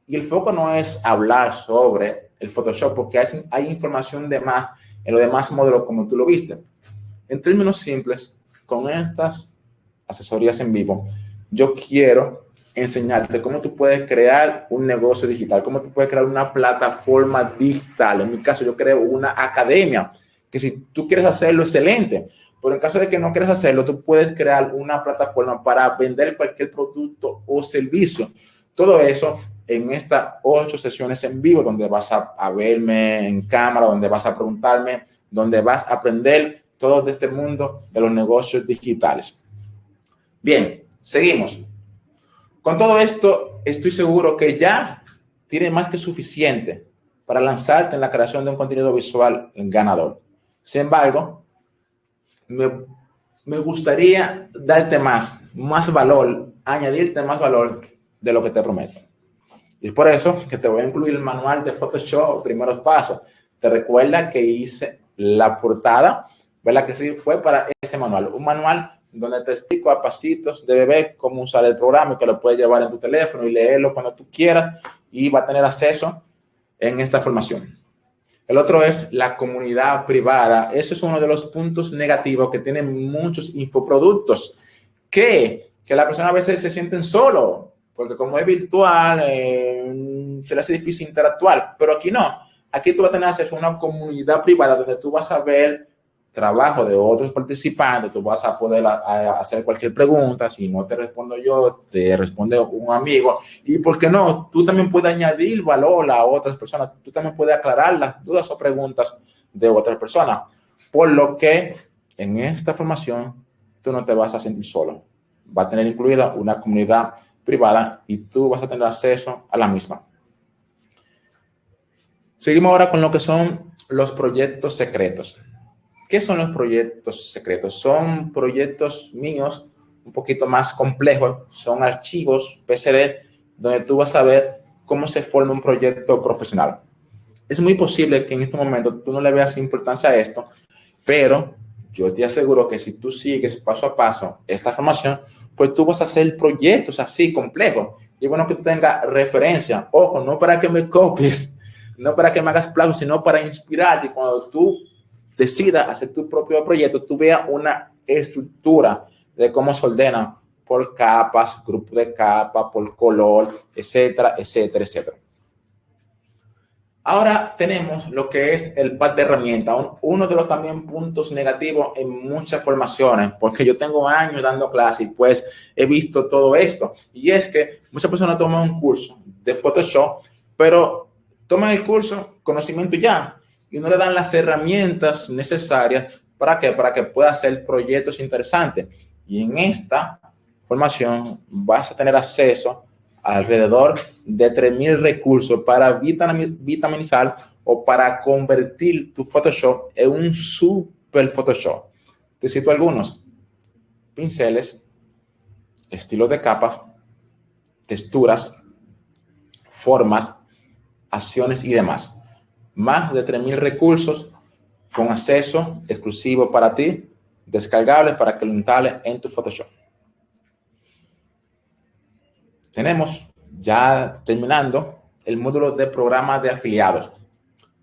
Y el foco no es hablar sobre el Photoshop porque hay, hay información de más en los demás modelos como tú lo viste. En términos simples, con estas asesorías en vivo, yo quiero enseñarte cómo tú puedes crear un negocio digital, cómo tú puedes crear una plataforma digital. En mi caso, yo creo una academia, que si tú quieres hacerlo, excelente. Pero en caso de que no quieras hacerlo, tú puedes crear una plataforma para vender cualquier producto o servicio. Todo eso en estas ocho sesiones en vivo, donde vas a, verme en cámara, donde vas a preguntarme, donde vas a aprender todo de este mundo de los negocios digitales. Bien, seguimos. Con todo esto, estoy seguro que ya tiene más que suficiente para lanzarte en la creación de un contenido visual ganador. Sin embargo, me, me gustaría darte más, más valor, añadirte más valor de lo que te prometo. Y es por eso que te voy a incluir el manual de Photoshop, primeros pasos. Te recuerda que hice la portada, ¿verdad? Que sí fue para ese manual. Un manual donde te explico a pasitos de bebé cómo usar el programa y que lo puedes llevar en tu teléfono y leerlo cuando tú quieras y va a tener acceso en esta formación. El otro es la comunidad privada. Ese es uno de los puntos negativos que tienen muchos infoproductos. Que, que la persona a veces se sienten solo porque como es virtual, eh, se le hace difícil interactuar, pero aquí no. Aquí tú vas a tener acceso a una comunidad privada donde tú vas a ver trabajo de otros participantes, tú vas a poder hacer cualquier pregunta, si no te respondo yo, te responde un amigo, y por qué no, tú también puedes añadir valor a otras personas, tú también puedes aclarar las dudas o preguntas de otras personas, por lo que en esta formación tú no te vas a sentir solo, va a tener incluida una comunidad privada y tú vas a tener acceso a la misma. Seguimos ahora con lo que son los proyectos secretos. ¿Qué son los proyectos secretos? Son proyectos míos un poquito más complejos, son archivos PSD donde tú vas a ver cómo se forma un proyecto profesional. Es muy posible que en este momento tú no le veas importancia a esto, pero yo te aseguro que si tú sigues paso a paso esta formación, pues tú vas a hacer proyectos así complejos. Y bueno que tú tengas referencia. Ojo, no para que me copies, no para que me hagas plagio, sino para inspirarte. Cuando tú decidas hacer tu propio proyecto, tú veas una estructura de cómo se ordena por capas, grupo de capas, por color, etcétera, etcétera, etcétera. Ahora tenemos lo que es el pad de herramientas, uno de los también puntos negativos en muchas formaciones, porque yo tengo años dando clases y pues he visto todo esto. Y es que muchas personas toman un curso de Photoshop, pero toman el curso, conocimiento ya, y no le dan las herramientas necesarias para que, para que pueda hacer proyectos interesantes. Y en esta formación vas a tener acceso alrededor de 3.000 recursos para vitaminizar o para convertir tu Photoshop en un super Photoshop. Te cito algunos. Pinceles, estilos de capas, texturas, formas, acciones y demás. Más de 3.000 recursos con acceso exclusivo para ti, descargables para que lo instales en tu Photoshop tenemos ya terminando el módulo de programa de afiliados.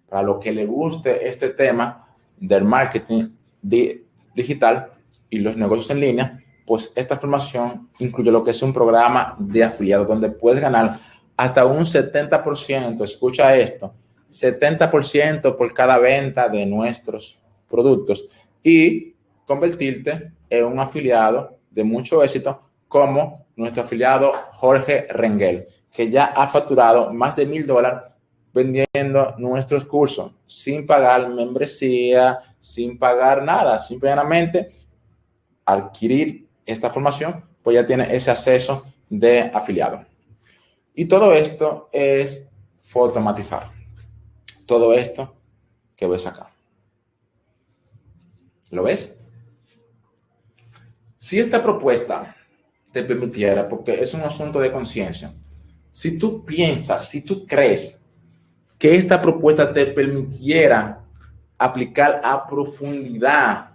Para lo que le guste este tema del marketing digital y los negocios en línea, pues esta formación incluye lo que es un programa de afiliados donde puedes ganar hasta un 70%, escucha esto, 70% por cada venta de nuestros productos y convertirte en un afiliado de mucho éxito como nuestro afiliado Jorge Rengel, que ya ha facturado más de mil dólares vendiendo nuestros cursos sin pagar membresía, sin pagar nada, simplemente adquirir esta formación pues ya tiene ese acceso de afiliado. Y todo esto es automatizar. Todo esto que ves acá. ¿Lo ves? Si esta propuesta te permitiera, porque es un asunto de conciencia, si tú piensas, si tú crees que esta propuesta te permitiera aplicar a profundidad,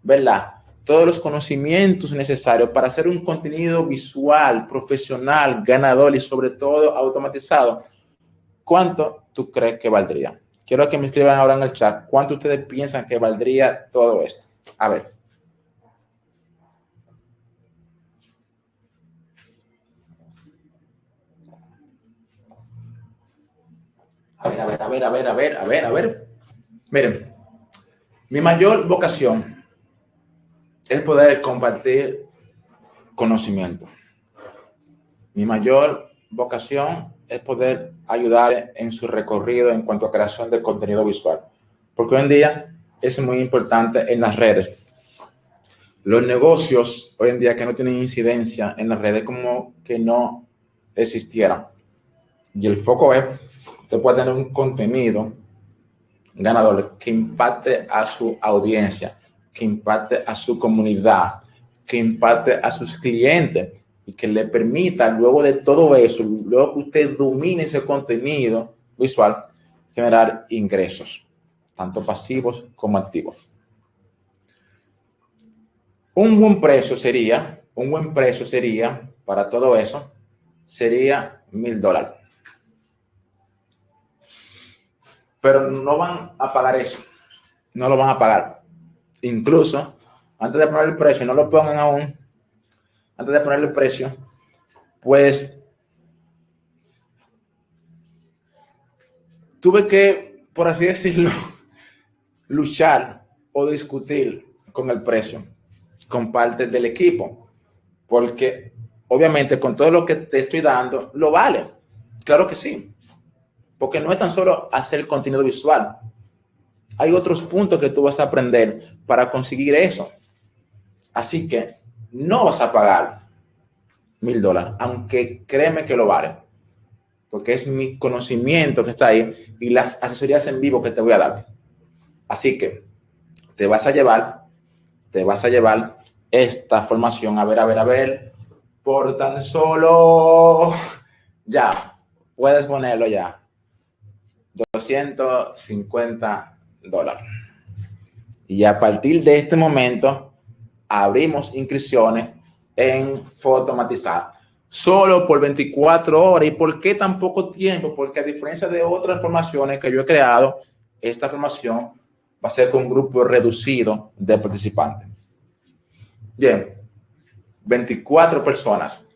¿verdad? Todos los conocimientos necesarios para hacer un contenido visual, profesional, ganador y sobre todo automatizado, ¿cuánto tú crees que valdría? Quiero que me escriban ahora en el chat cuánto ustedes piensan que valdría todo esto. A ver. A ver, a ver, a ver, a ver, a ver, a ver, a ver. Miren, mi mayor vocación es poder compartir conocimiento. Mi mayor vocación es poder ayudar en su recorrido en cuanto a creación de contenido visual. Porque hoy en día es muy importante en las redes. Los negocios hoy en día que no tienen incidencia en las redes como que no existieran. Y el foco es, usted puede tener un contenido ganador que impacte a su audiencia, que impacte a su comunidad, que impacte a sus clientes y que le permita luego de todo eso, luego que usted domine ese contenido visual, generar ingresos, tanto pasivos como activos. Un buen precio sería, un buen precio sería, para todo eso, sería mil dólares. Pero no van a pagar eso. No lo van a pagar. Incluso, antes de poner el precio, no lo pongan aún, antes de ponerle precio, pues tuve que, por así decirlo, luchar o discutir con el precio, con parte del equipo, porque obviamente con todo lo que te estoy dando, lo vale. Claro que sí, porque no es tan solo hacer contenido visual. Hay otros puntos que tú vas a aprender para conseguir eso. Así que no vas a pagar mil dólares, aunque créeme que lo vale, porque es mi conocimiento que está ahí y las asesorías en vivo que te voy a dar. Así que te vas a llevar, te vas a llevar esta formación, a ver, a ver, a ver, por tan solo, ya, puedes ponerlo ya, 250 dólares. Y a partir de este momento, abrimos inscripciones en Fotomatizar. Solo por 24 horas. ¿Y por qué tan poco tiempo? Porque a diferencia de otras formaciones que yo he creado, esta formación va a ser con un grupo reducido de participantes. Bien, 24 personas,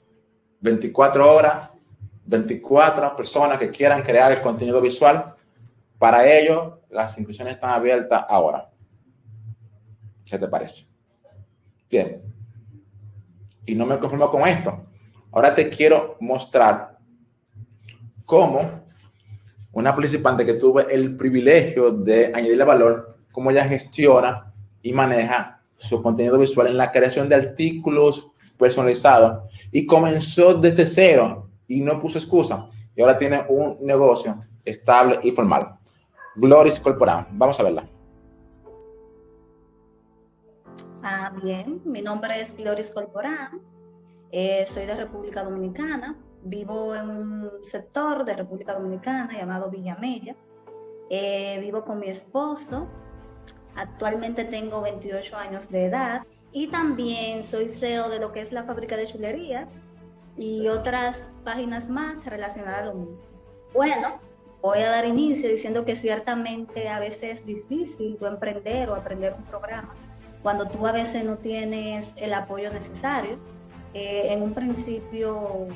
24 horas, 24 personas que quieran crear el contenido visual. Para ello, las inscripciones están abiertas ahora. ¿Qué te parece? Bien. Y no me conformo con esto. Ahora te quiero mostrar cómo una participante que tuve el privilegio de añadirle valor, cómo ella gestiona y maneja su contenido visual en la creación de artículos personalizados y comenzó desde cero y no puso excusa. Y ahora tiene un negocio estable y formal. Gloris Corporal. Vamos a verla. Ah, bien, mi nombre es Gloris Corporán, eh, soy de República Dominicana, vivo en un sector de República Dominicana llamado Villamella, eh, vivo con mi esposo, actualmente tengo 28 años de edad. Y también soy CEO de lo que es la fábrica de chulerías y otras páginas más relacionadas a lo mismo. Bueno, voy a dar inicio diciendo que ciertamente a veces es difícil emprender o aprender un programa cuando tú a veces no tienes el apoyo necesario. Eh, en un principio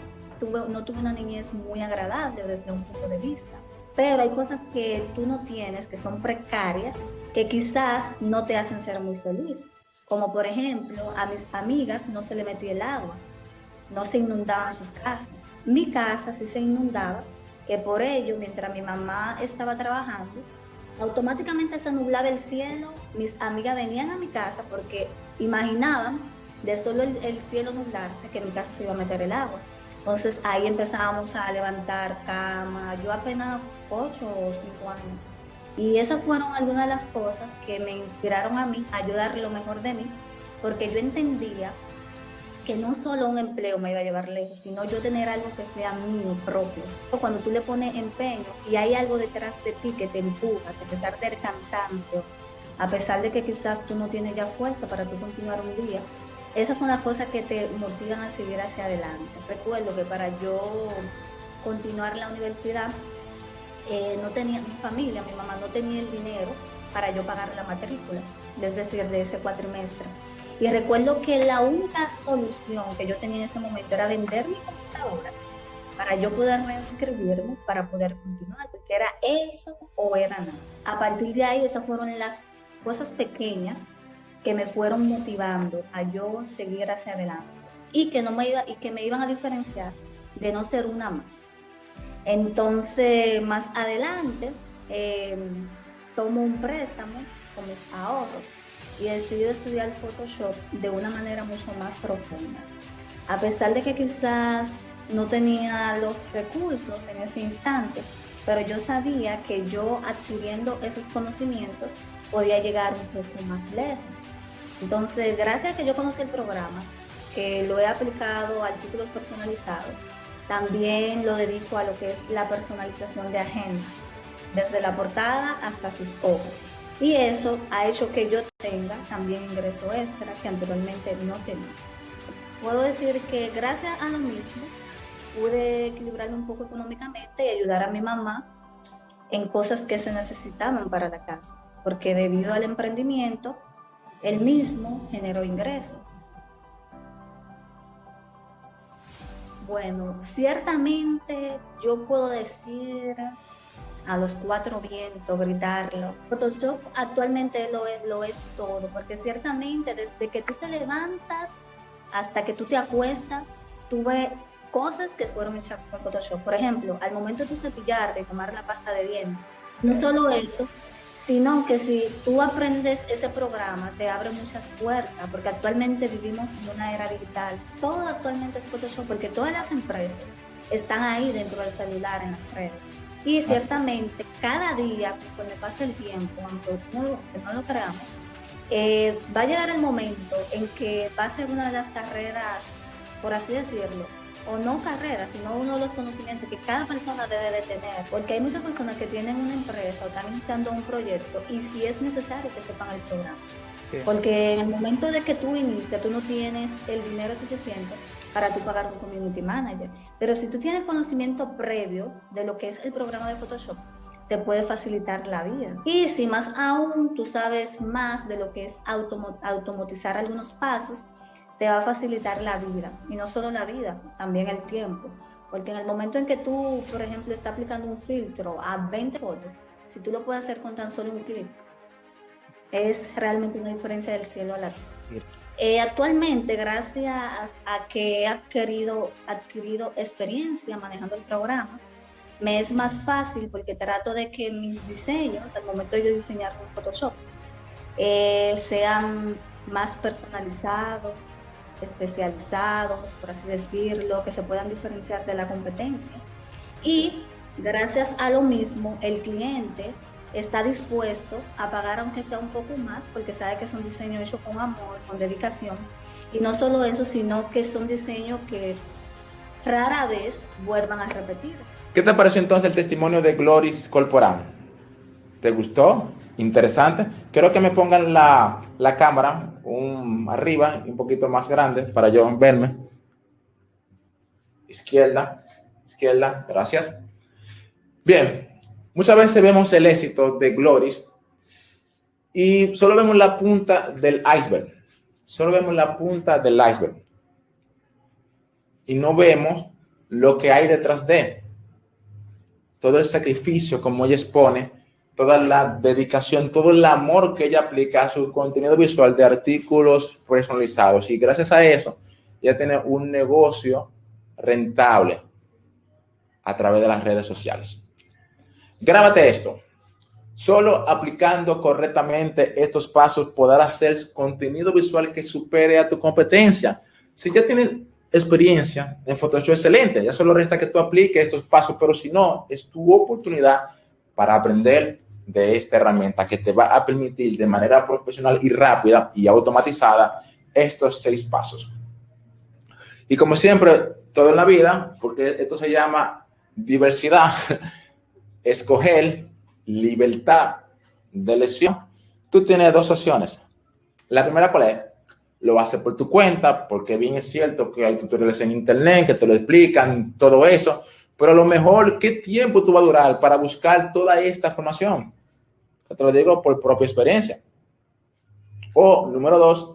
no tuve una niñez muy agradable desde un punto de vista, pero hay cosas que tú no tienes, que son precarias, que quizás no te hacen ser muy feliz. Como por ejemplo, a mis amigas no se le metía el agua, no se inundaban sus casas. Mi casa sí se inundaba, que por ello, mientras mi mamá estaba trabajando, automáticamente se nublaba el cielo, mis amigas venían a mi casa porque imaginaban de solo el, cielo nublarse, que en mi casa se iba a meter el agua. Entonces ahí empezábamos a levantar cama, yo apenas 8 o 5 años. Y esas fueron algunas de las cosas que me inspiraron a mí a ayudar lo mejor de mí, porque yo entendía que no solo un empleo me iba a llevar lejos, sino yo tener algo que sea mío propio. Cuando tú le pones empeño y hay algo detrás de ti que te empuja, a pesar del cansancio, a pesar de que quizás tú no tienes ya fuerza para tú continuar un día, esas son las cosas que te motivan a seguir hacia adelante. Recuerdo que para yo continuar la universidad, eh, no tenía mi familia, mi mamá no tenía el dinero para yo pagar la matrícula, es decir, de ese cuatrimestre. Y recuerdo que la única solución que yo tenía en ese momento era vender mi computadora para yo poder reinscribirme, para poder continuar, porque era eso o era nada. A partir de ahí, esas fueron las cosas pequeñas que me fueron motivando a yo seguir hacia adelante y que, no me, iba, y que me iban a diferenciar de no ser una más. Entonces, más adelante, em, tomo un préstamo con mis ahorros y decidí estudiar Photoshop de una manera mucho más profunda. A pesar de que quizás no tenía los recursos en ese instante, pero yo sabía que yo adquiriendo esos conocimientos podía llegar un poco más lejos. Entonces, gracias a que yo conocí el programa, que lo he aplicado a artículos personalizados, también lo dedico a lo que es la personalización de agendas, desde la portada hasta sus ojos. Y eso ha hecho que yo tenga también ingreso extra que anteriormente no tenía. Puedo decir que gracias a lo mismo pude equilibrarme un poco económicamente y ayudar a mi mamá en cosas que se necesitaban para la casa, porque debido al emprendimiento, él mismo generó ingresos. Bueno, ciertamente yo puedo decir a los cuatro vientos, gritarlo. Photoshop actualmente lo es, lo es todo, porque ciertamente desde que tú te levantas hasta que tú te acuestas, tú ves cosas que fueron hechas con Photoshop. Por ejemplo, al momento de cepillar, de tomar la pasta de dientes, no solo eso, sino que si tú aprendes ese programa, te abre muchas puertas, porque actualmente vivimos en una era digital. Todo actualmente es Photoshop, porque todas las empresas están ahí dentro del celular, en las redes. Y ciertamente, cada día, cuando pasa el tiempo, aunque no, lo creamos, eh, va a llegar el momento en que va a ser una de las carreras, por así decirlo, o no carreras, sino uno de los conocimientos que cada persona debe de tener, porque hay muchas personas que tienen una empresa o están iniciando un proyecto y si es necesario que sepan el programa. Porque en el momento de que tú inicias, tú no tienes el dinero suficiente para tú pagar un community manager. Pero si tú tienes conocimiento previo de lo que es el programa de Photoshop, te puede facilitar la vida. Y si más aún tú sabes más de lo que es automatizar algunos pasos, te va a facilitar la vida. Y no solo la vida, también el tiempo. Porque en el momento en que tú, por ejemplo, estás aplicando un filtro a 20 fotos, si tú lo puedes hacer con tan solo un clic, es realmente una diferencia del cielo a la tierra. Eh, actualmente, gracias a, que he adquirido, adquirido experiencia manejando el programa, me es más fácil porque trato de que mis diseños, al momento de yo diseñar con Photoshop, eh, sean más personalizados, especializados, por así decirlo, que se puedan diferenciar de la competencia. Y gracias a lo mismo, el cliente está dispuesto a pagar aunque sea un poco más, porque sabe que es un diseño hecho con amor, con dedicación. Y no solo eso, sino que son diseños que rara vez vuelvan a repetir. ¿Qué te pareció entonces el testimonio de Gloris Corporal? ¿Te gustó? Interesante. Quiero que me pongan la, la cámara un, arriba un poquito más grande para yo verme. Izquierda, izquierda, gracias. Bien, Muchas veces vemos el éxito de Gloris y solo vemos la punta del iceberg. Solo vemos la punta del iceberg. Y no vemos lo que hay detrás de. Todo el sacrificio, como ella expone, toda la dedicación, todo el amor que ella aplica a su contenido visual de artículos personalizados. Y gracias a eso, ella tiene un negocio rentable a través de las redes sociales. Grábate esto. Solo aplicando correctamente estos pasos podrás hacer contenido visual que supere a tu competencia. Si ya tienes experiencia en Photoshop, excelente. Ya solo resta que tú apliques estos pasos, pero si no, es tu oportunidad para aprender de esta herramienta que te va a permitir de manera profesional y rápida y automatizada estos seis pasos. Y como siempre, todo en la vida, porque esto se llama diversidad, escoger libertad de elección, tú tienes dos opciones. La primera, ¿cuál es? Lo haces por tu cuenta, porque bien es cierto que hay tutoriales en internet que te lo explican, todo eso, pero a lo mejor, ¿qué tiempo tú va a durar para buscar toda esta información? Te lo digo por propia experiencia. O, número dos,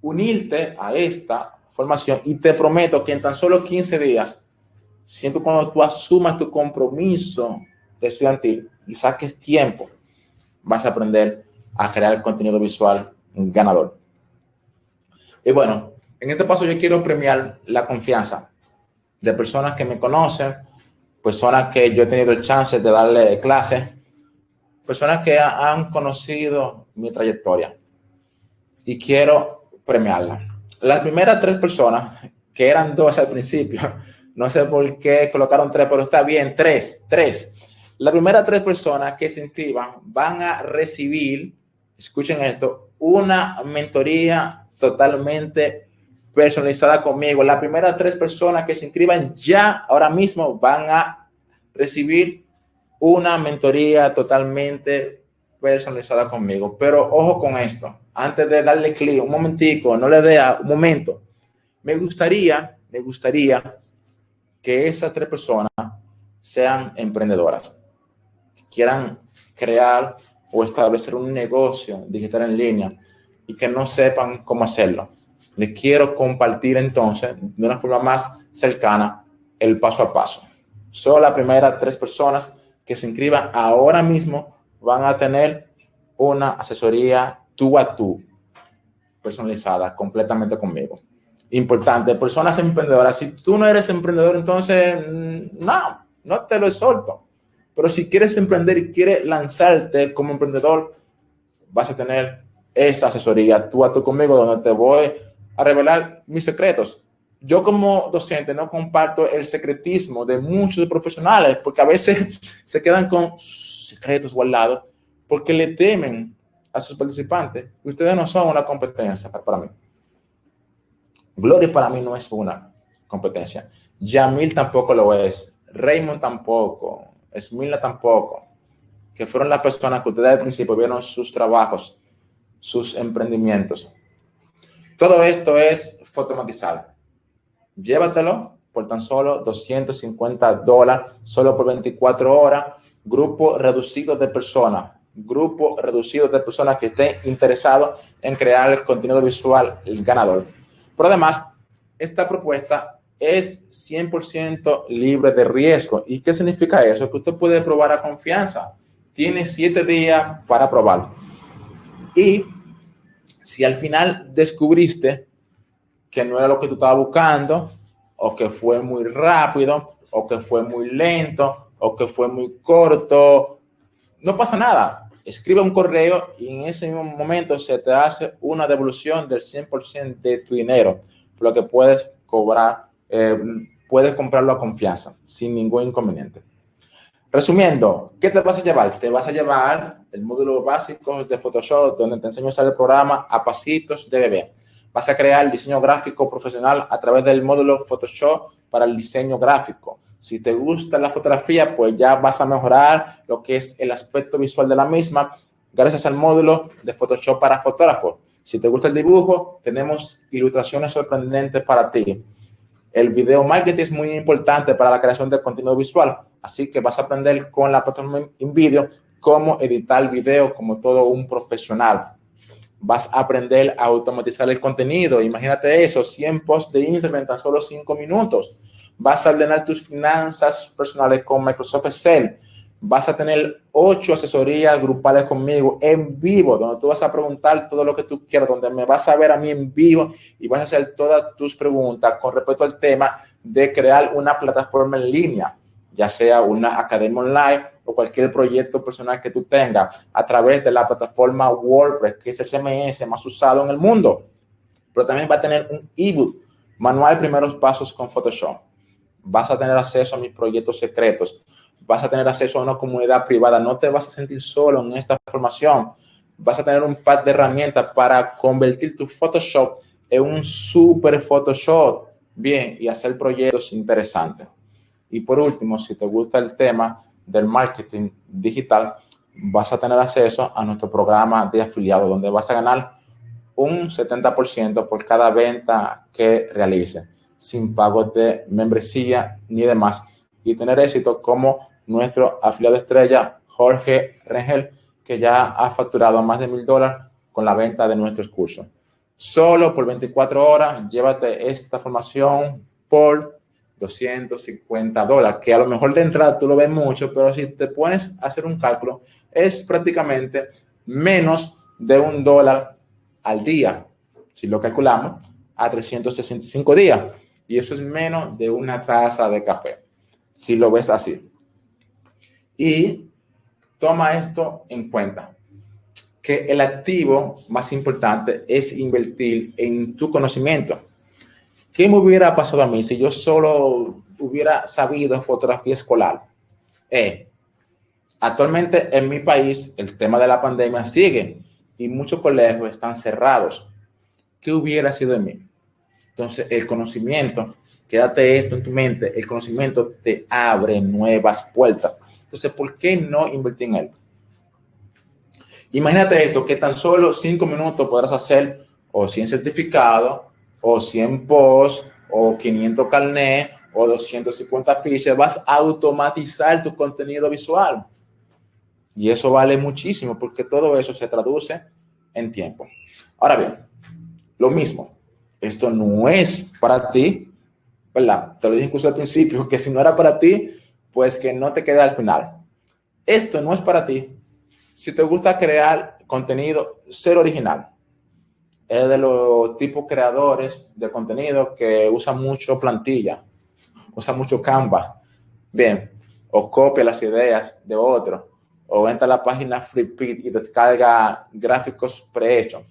unirte a esta formación y te prometo que en tan solo 15 días, siempre cuando tú asumas tu compromiso estudiantil y saques tiempo, vas a aprender a crear contenido visual ganador. Y bueno, en este paso yo quiero premiar la confianza de personas que me conocen, personas que yo he tenido el chance de darle clases, personas que han conocido mi trayectoria y quiero premiarla. Las primeras tres personas, que eran dos al principio, no sé por qué colocaron tres, pero está bien, tres, tres. Las primeras tres personas que se inscriban van a recibir, escuchen esto, una mentoría totalmente personalizada conmigo. Las primeras tres personas que se inscriban ya ahora mismo van a recibir una mentoría totalmente personalizada conmigo. Pero ojo con esto, antes de darle clic, un momentico, no le dé un momento. Me gustaría, me gustaría que esas tres personas sean emprendedoras, quieran crear o establecer un negocio digital en línea y que no sepan cómo hacerlo les quiero compartir entonces de una forma más cercana el paso a paso. Solo las primeras tres personas que se inscriban ahora mismo van a tener una asesoría tú a tú, personalizada completamente conmigo. Importante, personas emprendedoras. Si tú no eres emprendedor, entonces mm, no, no te lo exhorto. Pero si quieres emprender y quieres lanzarte como emprendedor, vas a tener esa asesoría tú a tú conmigo, donde te voy a revelar mis secretos. Yo como docente no comparto el secretismo de muchos profesionales porque a veces se quedan con secretos guardados porque le temen a sus participantes. Ustedes no son una competencia para mí. Gloria para mí no es una competencia. Yamil tampoco lo es. Raymond tampoco. Esmila tampoco. Que fueron las personas que ustedes al principio vieron sus trabajos, sus emprendimientos. Todo esto es fotomatizado. Llévatelo por tan solo 250 dólares, solo por 24 horas. Grupo reducido de personas. Grupo reducido de personas que estén interesados en crear el contenido visual, el ganador. Pero además, esta propuesta es 100% libre de riesgo. ¿Y qué significa eso? Que usted puede probar a confianza. Tiene siete días para probarlo. Y si al final descubriste que no era lo que tú estabas buscando, o que fue muy rápido, o que fue muy lento, o que fue muy corto, no pasa nada. Escribe un correo y en ese mismo momento se te hace una devolución del 100% de tu dinero, lo que puedes cobrar, eh, puedes comprarlo a confianza, sin ningún inconveniente. Resumiendo, ¿qué te vas a llevar? Te vas a llevar el módulo básico de Photoshop, donde te enseño a usar el programa a pasitos de bebé. Vas a crear el diseño gráfico profesional a través del módulo Photoshop para el diseño gráfico. Si te gusta la fotografía, pues ya vas a mejorar lo que es el aspecto visual de la misma gracias al módulo de Photoshop para fotógrafos. Si te gusta el dibujo, tenemos ilustraciones sorprendentes para ti. El video marketing es muy importante para la creación de contenido visual, así que vas a aprender con la plataforma InVideo cómo editar video como todo un profesional. Vas a aprender a automatizar el contenido. Imagínate eso, 100 posts de Instagram en tan solo 5 minutos. Vas a ordenar tus finanzas personales con Microsoft Excel. Vas a tener 8 asesorías grupales conmigo en vivo, donde tú vas a preguntar todo lo que tú quieras, donde me vas a ver a mí en vivo y vas a hacer todas tus preguntas con respecto al tema de crear una plataforma en línea, ya sea una academia online o cualquier proyecto personal que tú tengas a través de la plataforma WordPress, que es el CMS más usado en el mundo. Pero también va a tener un ebook, manual primeros pasos con Photoshop. Vas a tener acceso a mis proyectos secretos. Vas a tener acceso a una comunidad privada. No te vas a sentir solo en esta formación. Vas a tener un pack de herramientas para convertir tu Photoshop en un super Photoshop. Bien, y hacer proyectos interesantes. Y por último, si te gusta el tema del marketing digital, vas a tener acceso a nuestro programa de afiliado, donde vas a ganar un 70% por cada venta que realice, sin pago de membresía ni demás, y tener éxito como nuestro afiliado estrella, Jorge Rengel, que ya ha facturado más de mil dólares con la venta de nuestros cursos. Solo por 24 horas, llévate esta formación por 250 dólares, que a lo mejor de entrada tú lo ves mucho, pero si te pones a hacer un cálculo, es prácticamente menos de un dólar al día, si lo calculamos, a 365 días. Y eso es menos de una taza de café, si lo ves así. Y toma esto en cuenta, que el activo más importante es invertir en tu conocimiento ¿Qué me hubiera pasado a mí si yo solo hubiera sabido fotografía escolar? Eh, actualmente en mi país el tema de la pandemia sigue y muchos colegios están cerrados. ¿Qué hubiera sido de mí? Entonces, el conocimiento, quédate esto en tu mente, el conocimiento te abre nuevas puertas. Entonces, ¿por qué no invertir en él? Imagínate esto, que tan solo cinco minutos podrás hacer o 100 certificados o 100 posts, o 500 carnet, o 250 fichas, vas a automatizar tu contenido visual. Y eso vale muchísimo porque todo eso se traduce en tiempo. Ahora bien, lo mismo, esto no es para ti, ¿verdad? Te lo dije incluso al principio, que si no era para ti, pues que no te quede al final. Esto no es para ti. Si te gusta crear contenido, ser original es de los tipos creadores de contenido que usan mucho plantilla, usa mucho Canva. Bien, o copia las ideas de otro, o entra a la página FreePit y descarga gráficos prehechos.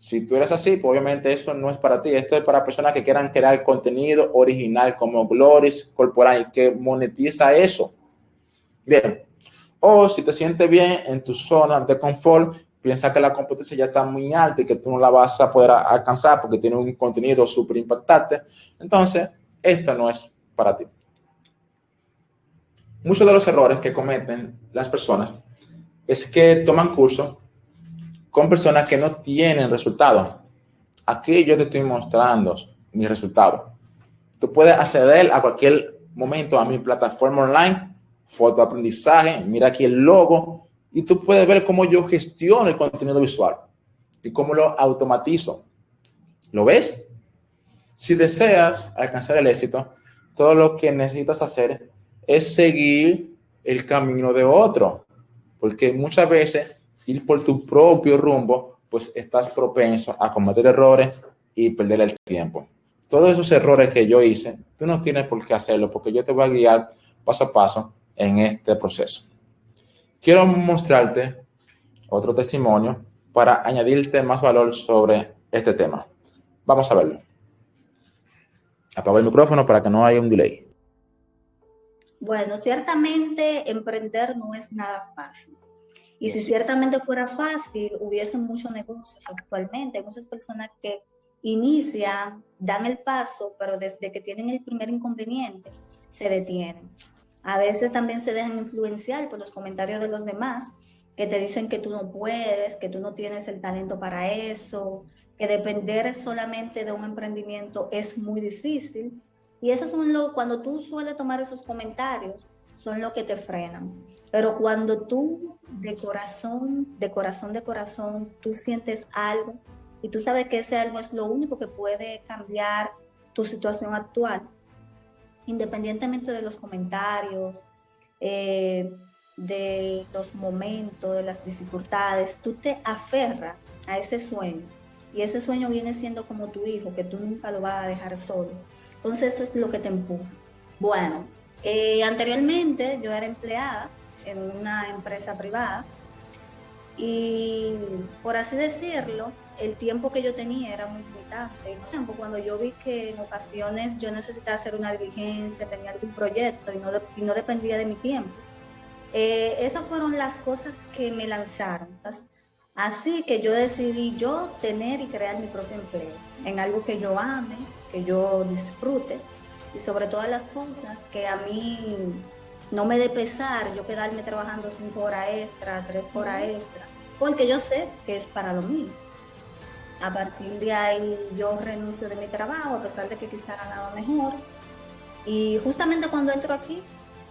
Si tú eres así, pues obviamente esto no es para ti. Esto es para personas que quieran crear contenido original como Gloris Corporal y que monetiza eso. Bien. O si te sientes bien en tu zona de confort, piensa que la competencia ya está muy alta y que tú no la vas a poder alcanzar porque tiene un contenido súper impactante, entonces esto no es para ti. Muchos de los errores que cometen las personas es que toman cursos con personas que no tienen resultados. Aquí yo te estoy mostrando mis resultados. Tú puedes acceder a cualquier momento a mi plataforma online, fotoaprendizaje, mira aquí el logo, y tú puedes ver cómo yo gestiono el contenido visual y cómo lo automatizo. ¿Lo ves? Si deseas alcanzar el éxito, todo lo que necesitas hacer es seguir el camino de otro, porque muchas veces ir por tu propio rumbo, pues estás propenso a cometer errores y perder el tiempo. Todos esos errores que yo hice, tú no tienes por qué hacerlo, porque yo te voy a guiar paso a paso en este proceso. Quiero mostrarte otro testimonio para añadirte más valor sobre este tema. Vamos a verlo. Apago el micrófono para que no haya un delay. Bueno, ciertamente emprender no es nada fácil. Y si ciertamente fuera fácil, hubiese muchos negocios actualmente. Hay muchas personas que inician, dan el paso, pero desde que tienen el primer inconveniente, se detienen. A veces también se dejan influenciar por los comentarios de los demás que te dicen que tú no puedes, que tú no tienes el talento para eso, que depender solamente de un emprendimiento es muy difícil. Y eso es lo, cuando tú sueles tomar esos comentarios, son lo que te frenan. Pero cuando tú de corazón, de corazón, de corazón, tú sientes algo y tú sabes que ese algo es lo único que puede cambiar tu situación actual, independientemente de los comentarios, eh, de los momentos, de las dificultades, tú te aferras a ese sueño y ese sueño viene siendo como tu hijo, que tú nunca lo vas a dejar solo. Entonces eso es lo que te empuja. Bueno, eh, anteriormente yo era empleada en una empresa privada. Y por así decirlo, el tiempo que yo tenía era muy limitante. Cuando yo vi que en ocasiones yo necesitaba hacer una diligencia, tenía algún proyecto y no, y no dependía de mi tiempo, eh, esas fueron las cosas que me lanzaron. Así que yo decidí yo tener y crear mi propio empleo en algo que yo ame, que yo disfrute y sobre todas las cosas que a mí no me dé pesar yo quedarme trabajando cinco horas extra, tres horas extra, porque yo sé que es para lo mío. A partir de ahí yo renuncio de mi trabajo, a pesar de que quizá ganaba mejor. Y justamente cuando entro aquí,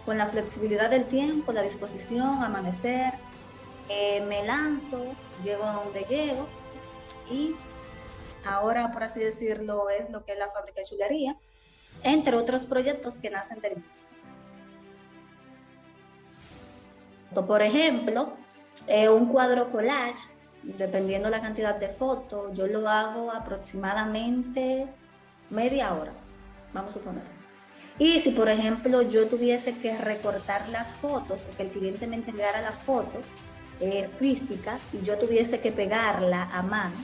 con la flexibilidad del tiempo, la disposición, amanecer, eh, me lanzo, llego a donde llego y ahora, por así decirlo, es lo que es la fábrica de chulería, entre otros proyectos que nacen del mismo. Por ejemplo, eh, un cuadro collage, dependiendo la cantidad de fotos, yo lo hago aproximadamente media hora, vamos a suponer. Y si, por ejemplo, yo tuviese que recortar las fotos, porque el cliente me entregara la foto eh, y yo tuviese que pegarla a mano,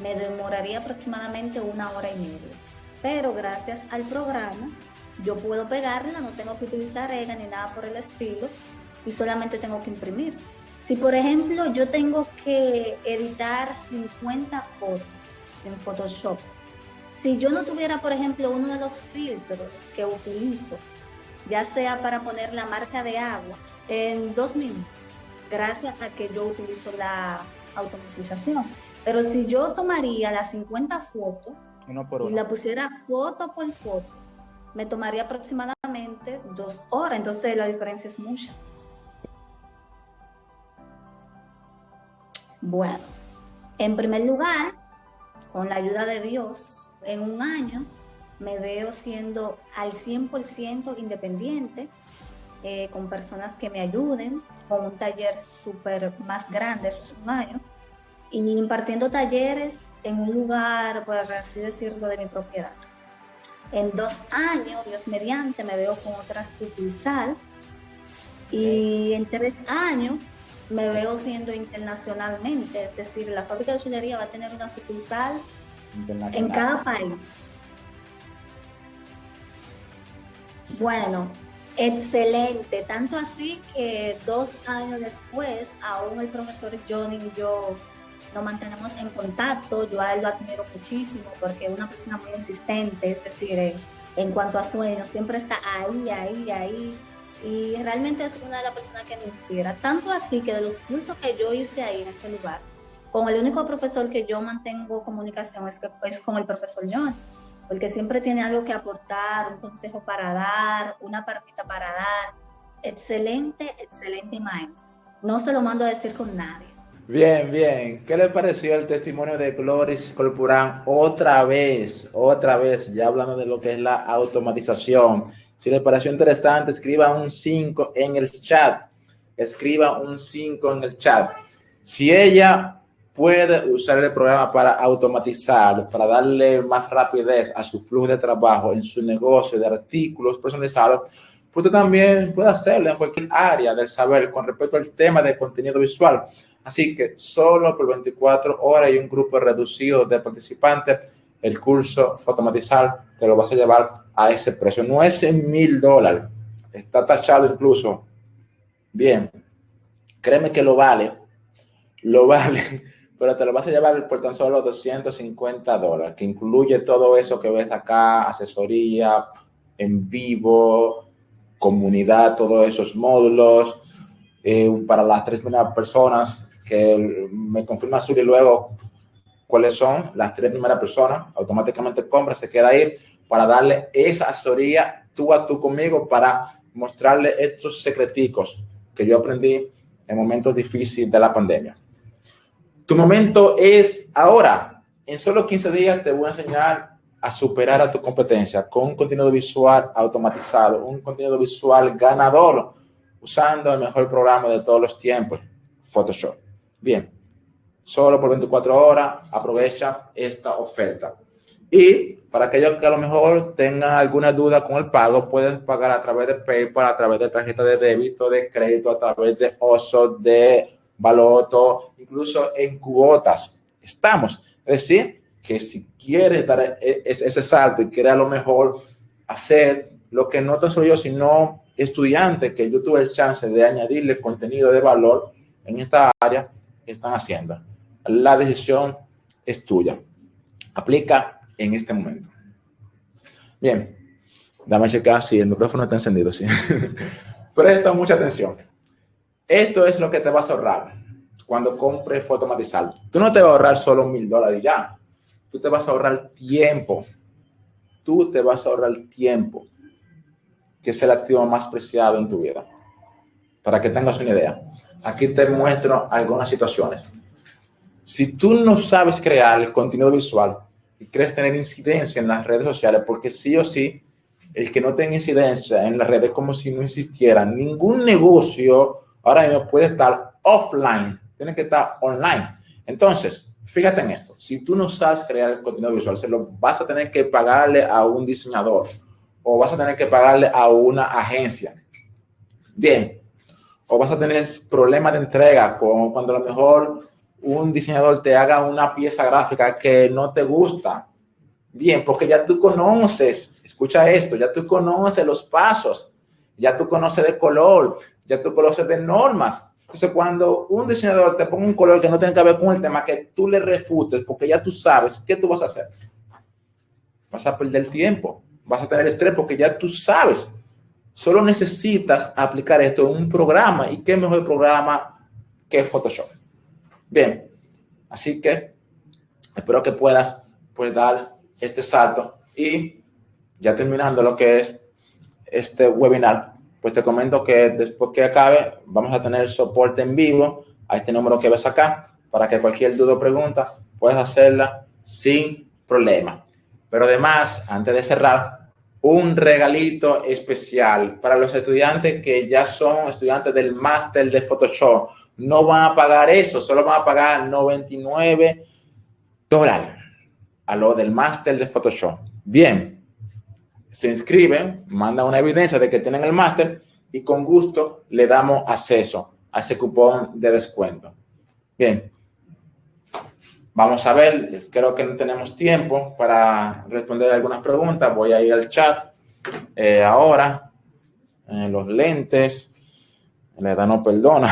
me demoraría aproximadamente una hora y media. Pero gracias al programa, yo puedo pegarla, no tengo que utilizar EGA ni nada por el estilo, y solamente tengo que imprimir. Si por ejemplo yo tengo que editar 50 fotos en Photoshop, si yo no tuviera por ejemplo uno de los filtros que utilizo, ya sea para poner la marca de agua, en dos minutos, gracias a que yo utilizo la automatización. Pero si yo tomaría las 50 fotos y la pusiera foto por foto, me tomaría aproximadamente dos horas, entonces la diferencia es mucha. Bueno, en primer lugar, con la ayuda de Dios, en un año me veo siendo al 100% independiente, eh, con personas que me ayuden, con un taller súper más grande, eso es un año, y impartiendo talleres en un lugar, por así decirlo, de mi propiedad. En dos años, Dios mediante, me veo con otra sucursal y en tres años me veo siendo internacionalmente, es decir, la fábrica de chulería va a tener una sucursal en cada país. Bueno, excelente, tanto así que dos años después, aún el profesor Johnny y yo nos mantenemos en contacto, yo a él lo admiro muchísimo porque es una persona muy insistente, es decir, en cuanto a sueños, siempre está ahí, ahí, ahí, y realmente es una de las personas que me inspira. Tanto así que de los cursos que yo hice ahí en este lugar, con el único profesor que yo mantengo comunicación es, que, es con el profesor John, porque siempre tiene algo que aportar, un consejo para dar, una partita para dar. Excelente, excelente maestro. No se lo mando a decir con nadie. Bien, bien. ¿Qué le pareció el testimonio de Gloris Corporán otra vez? Otra vez, ya hablando de lo que es la automatización si le pareció interesante, escriba un 5 en el chat. Escriba un 5 en el chat. Si ella puede usar el programa para automatizar, para darle más rapidez a su flujo de trabajo en su negocio de artículos personalizados, usted también puede hacerlo en cualquier área del saber con respecto al tema de contenido visual. Así que solo por 24 horas y un grupo reducido de participantes, el curso Fotomatizar te lo vas a llevar a ese precio. No es en mil dólares, está tachado incluso. Bien, créeme que lo vale, lo vale, pero te lo vas a llevar por tan solo 250 dólares, que incluye todo eso que ves acá, asesoría en vivo, comunidad, todos esos módulos, eh, para las tres primeras personas que me confirma Suri luego cuáles son las tres primeras personas, automáticamente compra, se queda ahí para darle esa asesoría tú a tú conmigo para mostrarle estos secreticos que yo aprendí en momentos difíciles de la pandemia. Tu momento es ahora. En solo 15 días te voy a enseñar a superar a tu competencia con un contenido visual automatizado, un contenido visual ganador, usando el mejor programa de todos los tiempos, Photoshop. Bien, solo por 24 horas aprovecha esta oferta. Y para aquellos que a lo mejor tengan alguna duda con el pago, pueden pagar a través de PayPal, a través de tarjeta de débito, de crédito, a través de OSO, de Baloto, incluso en cuotas. Estamos. Es decir, que si quieres dar e, ese salto y quieres a lo mejor hacer lo que no tan solo yo, sino estudiantes que yo tuve el chance de añadirle contenido de valor en esta área, están haciendo. La decisión es tuya. Aplica en este momento. Bien, dame checar si el micrófono está encendido. Presta mucha atención. Esto es lo que te vas a ahorrar cuando compres fotomatizado. Tú no te vas a ahorrar solo mil dólares ya. Tú te vas a ahorrar tiempo. Tú te vas a ahorrar tiempo, que es el activo más preciado en tu vida. Para que tengas una idea. Aquí te muestro algunas situaciones. Si tú no sabes crear el contenido visual, y crees tener incidencia en las redes sociales, porque sí o sí, el que no tenga incidencia en las redes es como si no existiera. Ningún negocio ahora mismo puede estar offline, tiene que estar online. Entonces, fíjate en esto, si tú no sabes crear el contenido visual, se lo vas a tener que pagarle a un diseñador o vas a tener que pagarle a una agencia. Bien, o vas a tener problemas de entrega, como cuando a lo mejor un diseñador te haga una pieza gráfica que no te gusta. Bien, porque ya tú conoces, escucha esto, ya tú conoces los pasos, ya tú conoces de color, ya tú conoces de normas. Entonces, cuando un diseñador te ponga un color que no tiene que ver con el tema, que tú le refutes, porque ya tú sabes, ¿qué tú vas a hacer? Vas a perder tiempo, vas a tener estrés porque ya tú sabes. Solo necesitas aplicar esto en un programa. ¿Y qué mejor programa que Photoshop? Bien, así que espero que puedas pues, dar este salto y ya terminando lo que es este webinar, pues te comento que después que acabe vamos a tener soporte en vivo a este número que ves acá para que cualquier duda o pregunta puedas hacerla sin problema. Pero además, antes de cerrar, un regalito especial para los estudiantes que ya son estudiantes del máster de Photoshop no van a pagar eso, solo van a pagar 99 dólares a lo del máster de Photoshop. Bien, se inscriben, mandan una evidencia de que tienen el máster y con gusto le damos acceso a ese cupón de descuento. Bien, vamos a ver, creo que no tenemos tiempo para responder algunas preguntas. Voy a ir al chat eh, ahora, en los lentes. La edad no perdona.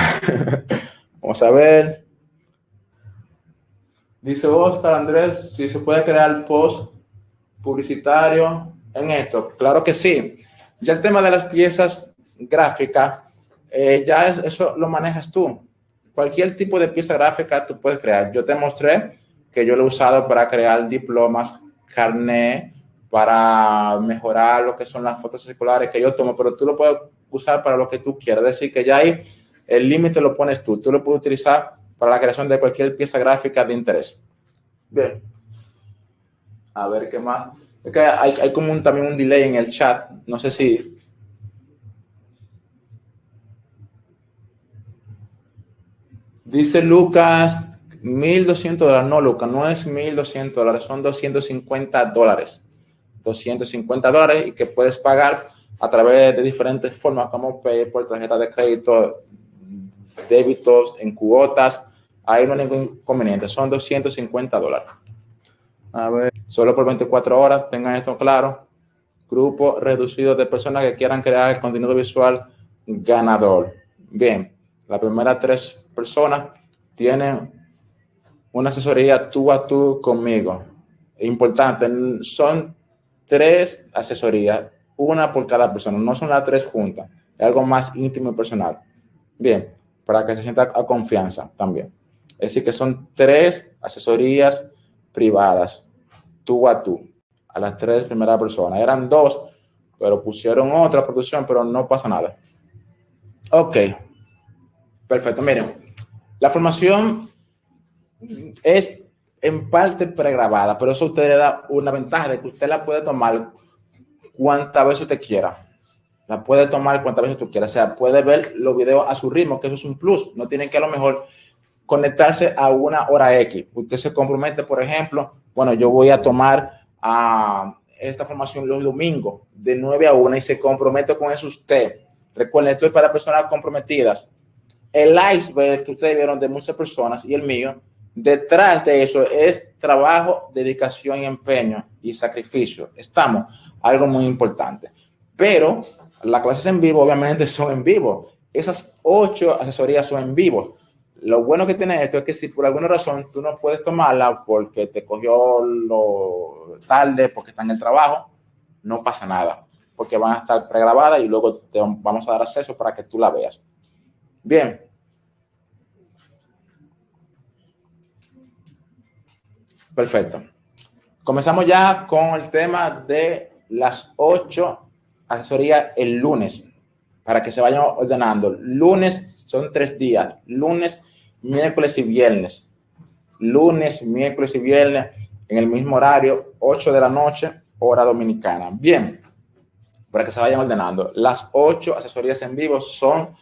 Vamos a ver. Dice Oscar Andrés, si se puede crear post publicitario en esto. Claro que sí. Ya el tema de las piezas gráficas, eh, ya eso lo manejas tú. Cualquier tipo de pieza gráfica tú puedes crear. Yo te mostré que yo lo he usado para crear diplomas, carnet, para mejorar lo que son las fotos circulares que yo tomo, pero tú lo puedes usar para lo que tú quieras. Es decir, que ya ahí el límite lo pones tú. Tú lo puedes utilizar para la creación de cualquier pieza gráfica de interés. Bien. A ver qué más. Hay, hay como un, también un delay en el chat. No sé si... Dice Lucas, 1.200 dólares. No, Lucas, no es 1.200 dólares, son 250 dólares. 250 dólares y que puedes pagar a través de diferentes formas como PayPal, tarjeta de crédito, débitos, en cuotas. Ahí no hay ningún inconveniente. Son 250 dólares. A ver, solo por 24 horas, tengan esto claro. Grupo reducido de personas que quieran crear el contenido visual ganador. Bien, las primeras tres personas tienen una asesoría tú a tú conmigo. Importante, son tres asesorías una por cada persona, no son las tres juntas, es algo más íntimo y personal. Bien, para que se sienta a confianza también. Es decir, que son tres asesorías privadas, tú a tú, a las tres primeras personas. Eran dos, pero pusieron otra producción, pero no pasa nada. Ok, perfecto. Miren, la formación es en parte pregrabada, pero eso usted le da una ventaja de que usted la puede tomar cuantas veces usted quiera. La puede tomar cuantas veces tú quieras. O sea, puede ver los videos a su ritmo, que eso es un plus. No tienen que a lo mejor conectarse a una hora X. Usted se compromete, por ejemplo, bueno, yo voy a tomar a esta formación los domingos de 9 a 1 y se compromete con eso usted. Recuerden, esto es para personas comprometidas. El iceberg que ustedes vieron de muchas personas y el mío, detrás de eso es trabajo, dedicación y empeño y sacrificio. Estamos, algo muy importante. Pero las clases en vivo obviamente son en vivo. Esas ocho asesorías son en vivo. Lo bueno que tiene esto es que si por alguna razón tú no puedes tomarla porque te cogió lo tarde, porque está en el trabajo, no pasa nada, porque van a estar pregrabadas y luego te vamos a dar acceso para que tú la veas. Bien. Perfecto. Comenzamos ya con el tema de las ocho asesorías el lunes, para que se vayan ordenando. Lunes son tres días, lunes miércoles y viernes. Lunes, miércoles y viernes en el mismo horario, 8 de la noche, hora dominicana. Bien, para que se vayan ordenando. Las ocho asesorías en vivo son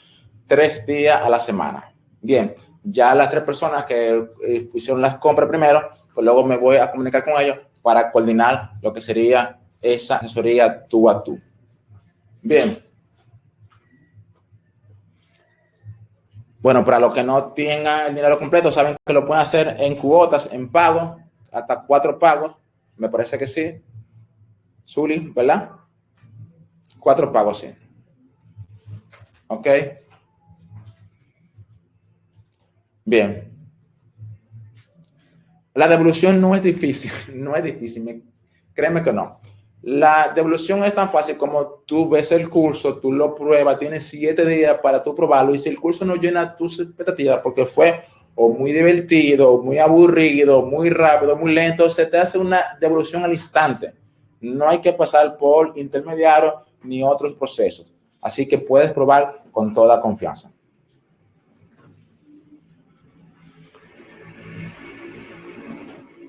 tres días a la semana. Bien, ya las tres personas que eh, hicieron las compras primero, pues luego me voy a comunicar con ellos para coordinar lo que sería esa asesoría tú a tú. Bien. Bueno, para los que no tengan el dinero completo, saben que lo pueden hacer en cuotas, en pago, hasta cuatro pagos. Me parece que sí. Zuli, ¿verdad? Cuatro pagos, sí. Ok. Bien. La devolución no es difícil, no es difícil, créeme que no. La devolución es tan fácil como tú ves el curso, tú lo pruebas, tienes siete días para tú probarlo y si el curso no llena tus expectativas porque fue o muy divertido, muy aburrido, muy rápido, muy lento, se te hace una devolución al instante. No hay que pasar por intermediario ni otros procesos. Así que puedes probar con toda confianza.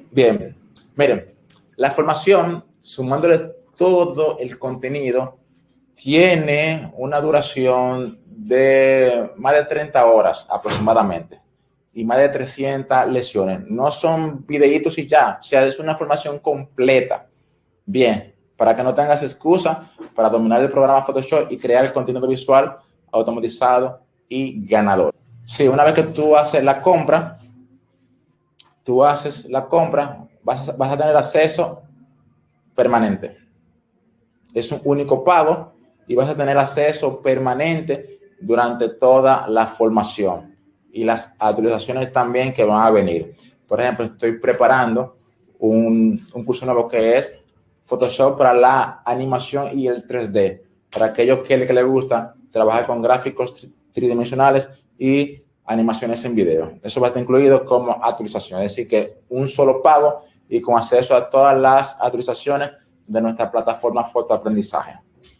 Bien, miren, la formación sumándole todo el contenido, tiene una duración de más de 30 horas aproximadamente y más de 300 lesiones. No son videitos y ya, o sea, es una formación completa. Bien, para que no tengas excusa para dominar el programa Photoshop y crear el contenido visual automatizado y ganador. Sí, una vez que tú haces la compra, tú haces la compra, vas a, vas a tener acceso permanente. Es un único pago y vas a tener acceso permanente durante toda la formación y las actualizaciones también que van a venir. Por ejemplo, estoy preparando un, un curso nuevo que es Photoshop para la animación y el 3D. Para aquellos que, que les gusta trabajar con gráficos tridimensionales y animaciones en video. Eso va a estar incluido como actualización. Decir, que un solo pago y con acceso a todas las autorizaciones de nuestra plataforma Fotoaprendizaje.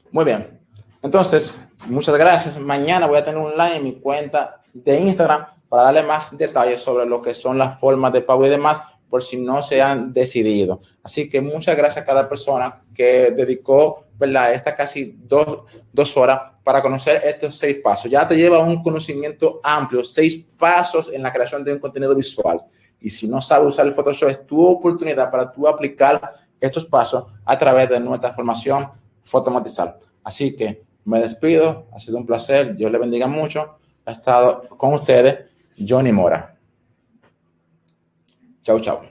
Muy bien. Entonces, muchas gracias. Mañana voy a tener un live en mi cuenta de Instagram para darle más detalles sobre lo que son las formas de pago y demás, por si no se han decidido. Así que muchas gracias a cada persona que dedicó, ¿verdad?, esta casi dos, dos horas para conocer estos seis pasos. Ya te lleva un conocimiento amplio, seis pasos en la creación de un contenido visual. Y si no sabes usar el Photoshop, es tu oportunidad para tú aplicar estos pasos a través de nuestra formación Fotomatizar. Así que me despido, ha sido un placer, Dios le bendiga mucho. Ha estado con ustedes Johnny Mora. Chau, chau.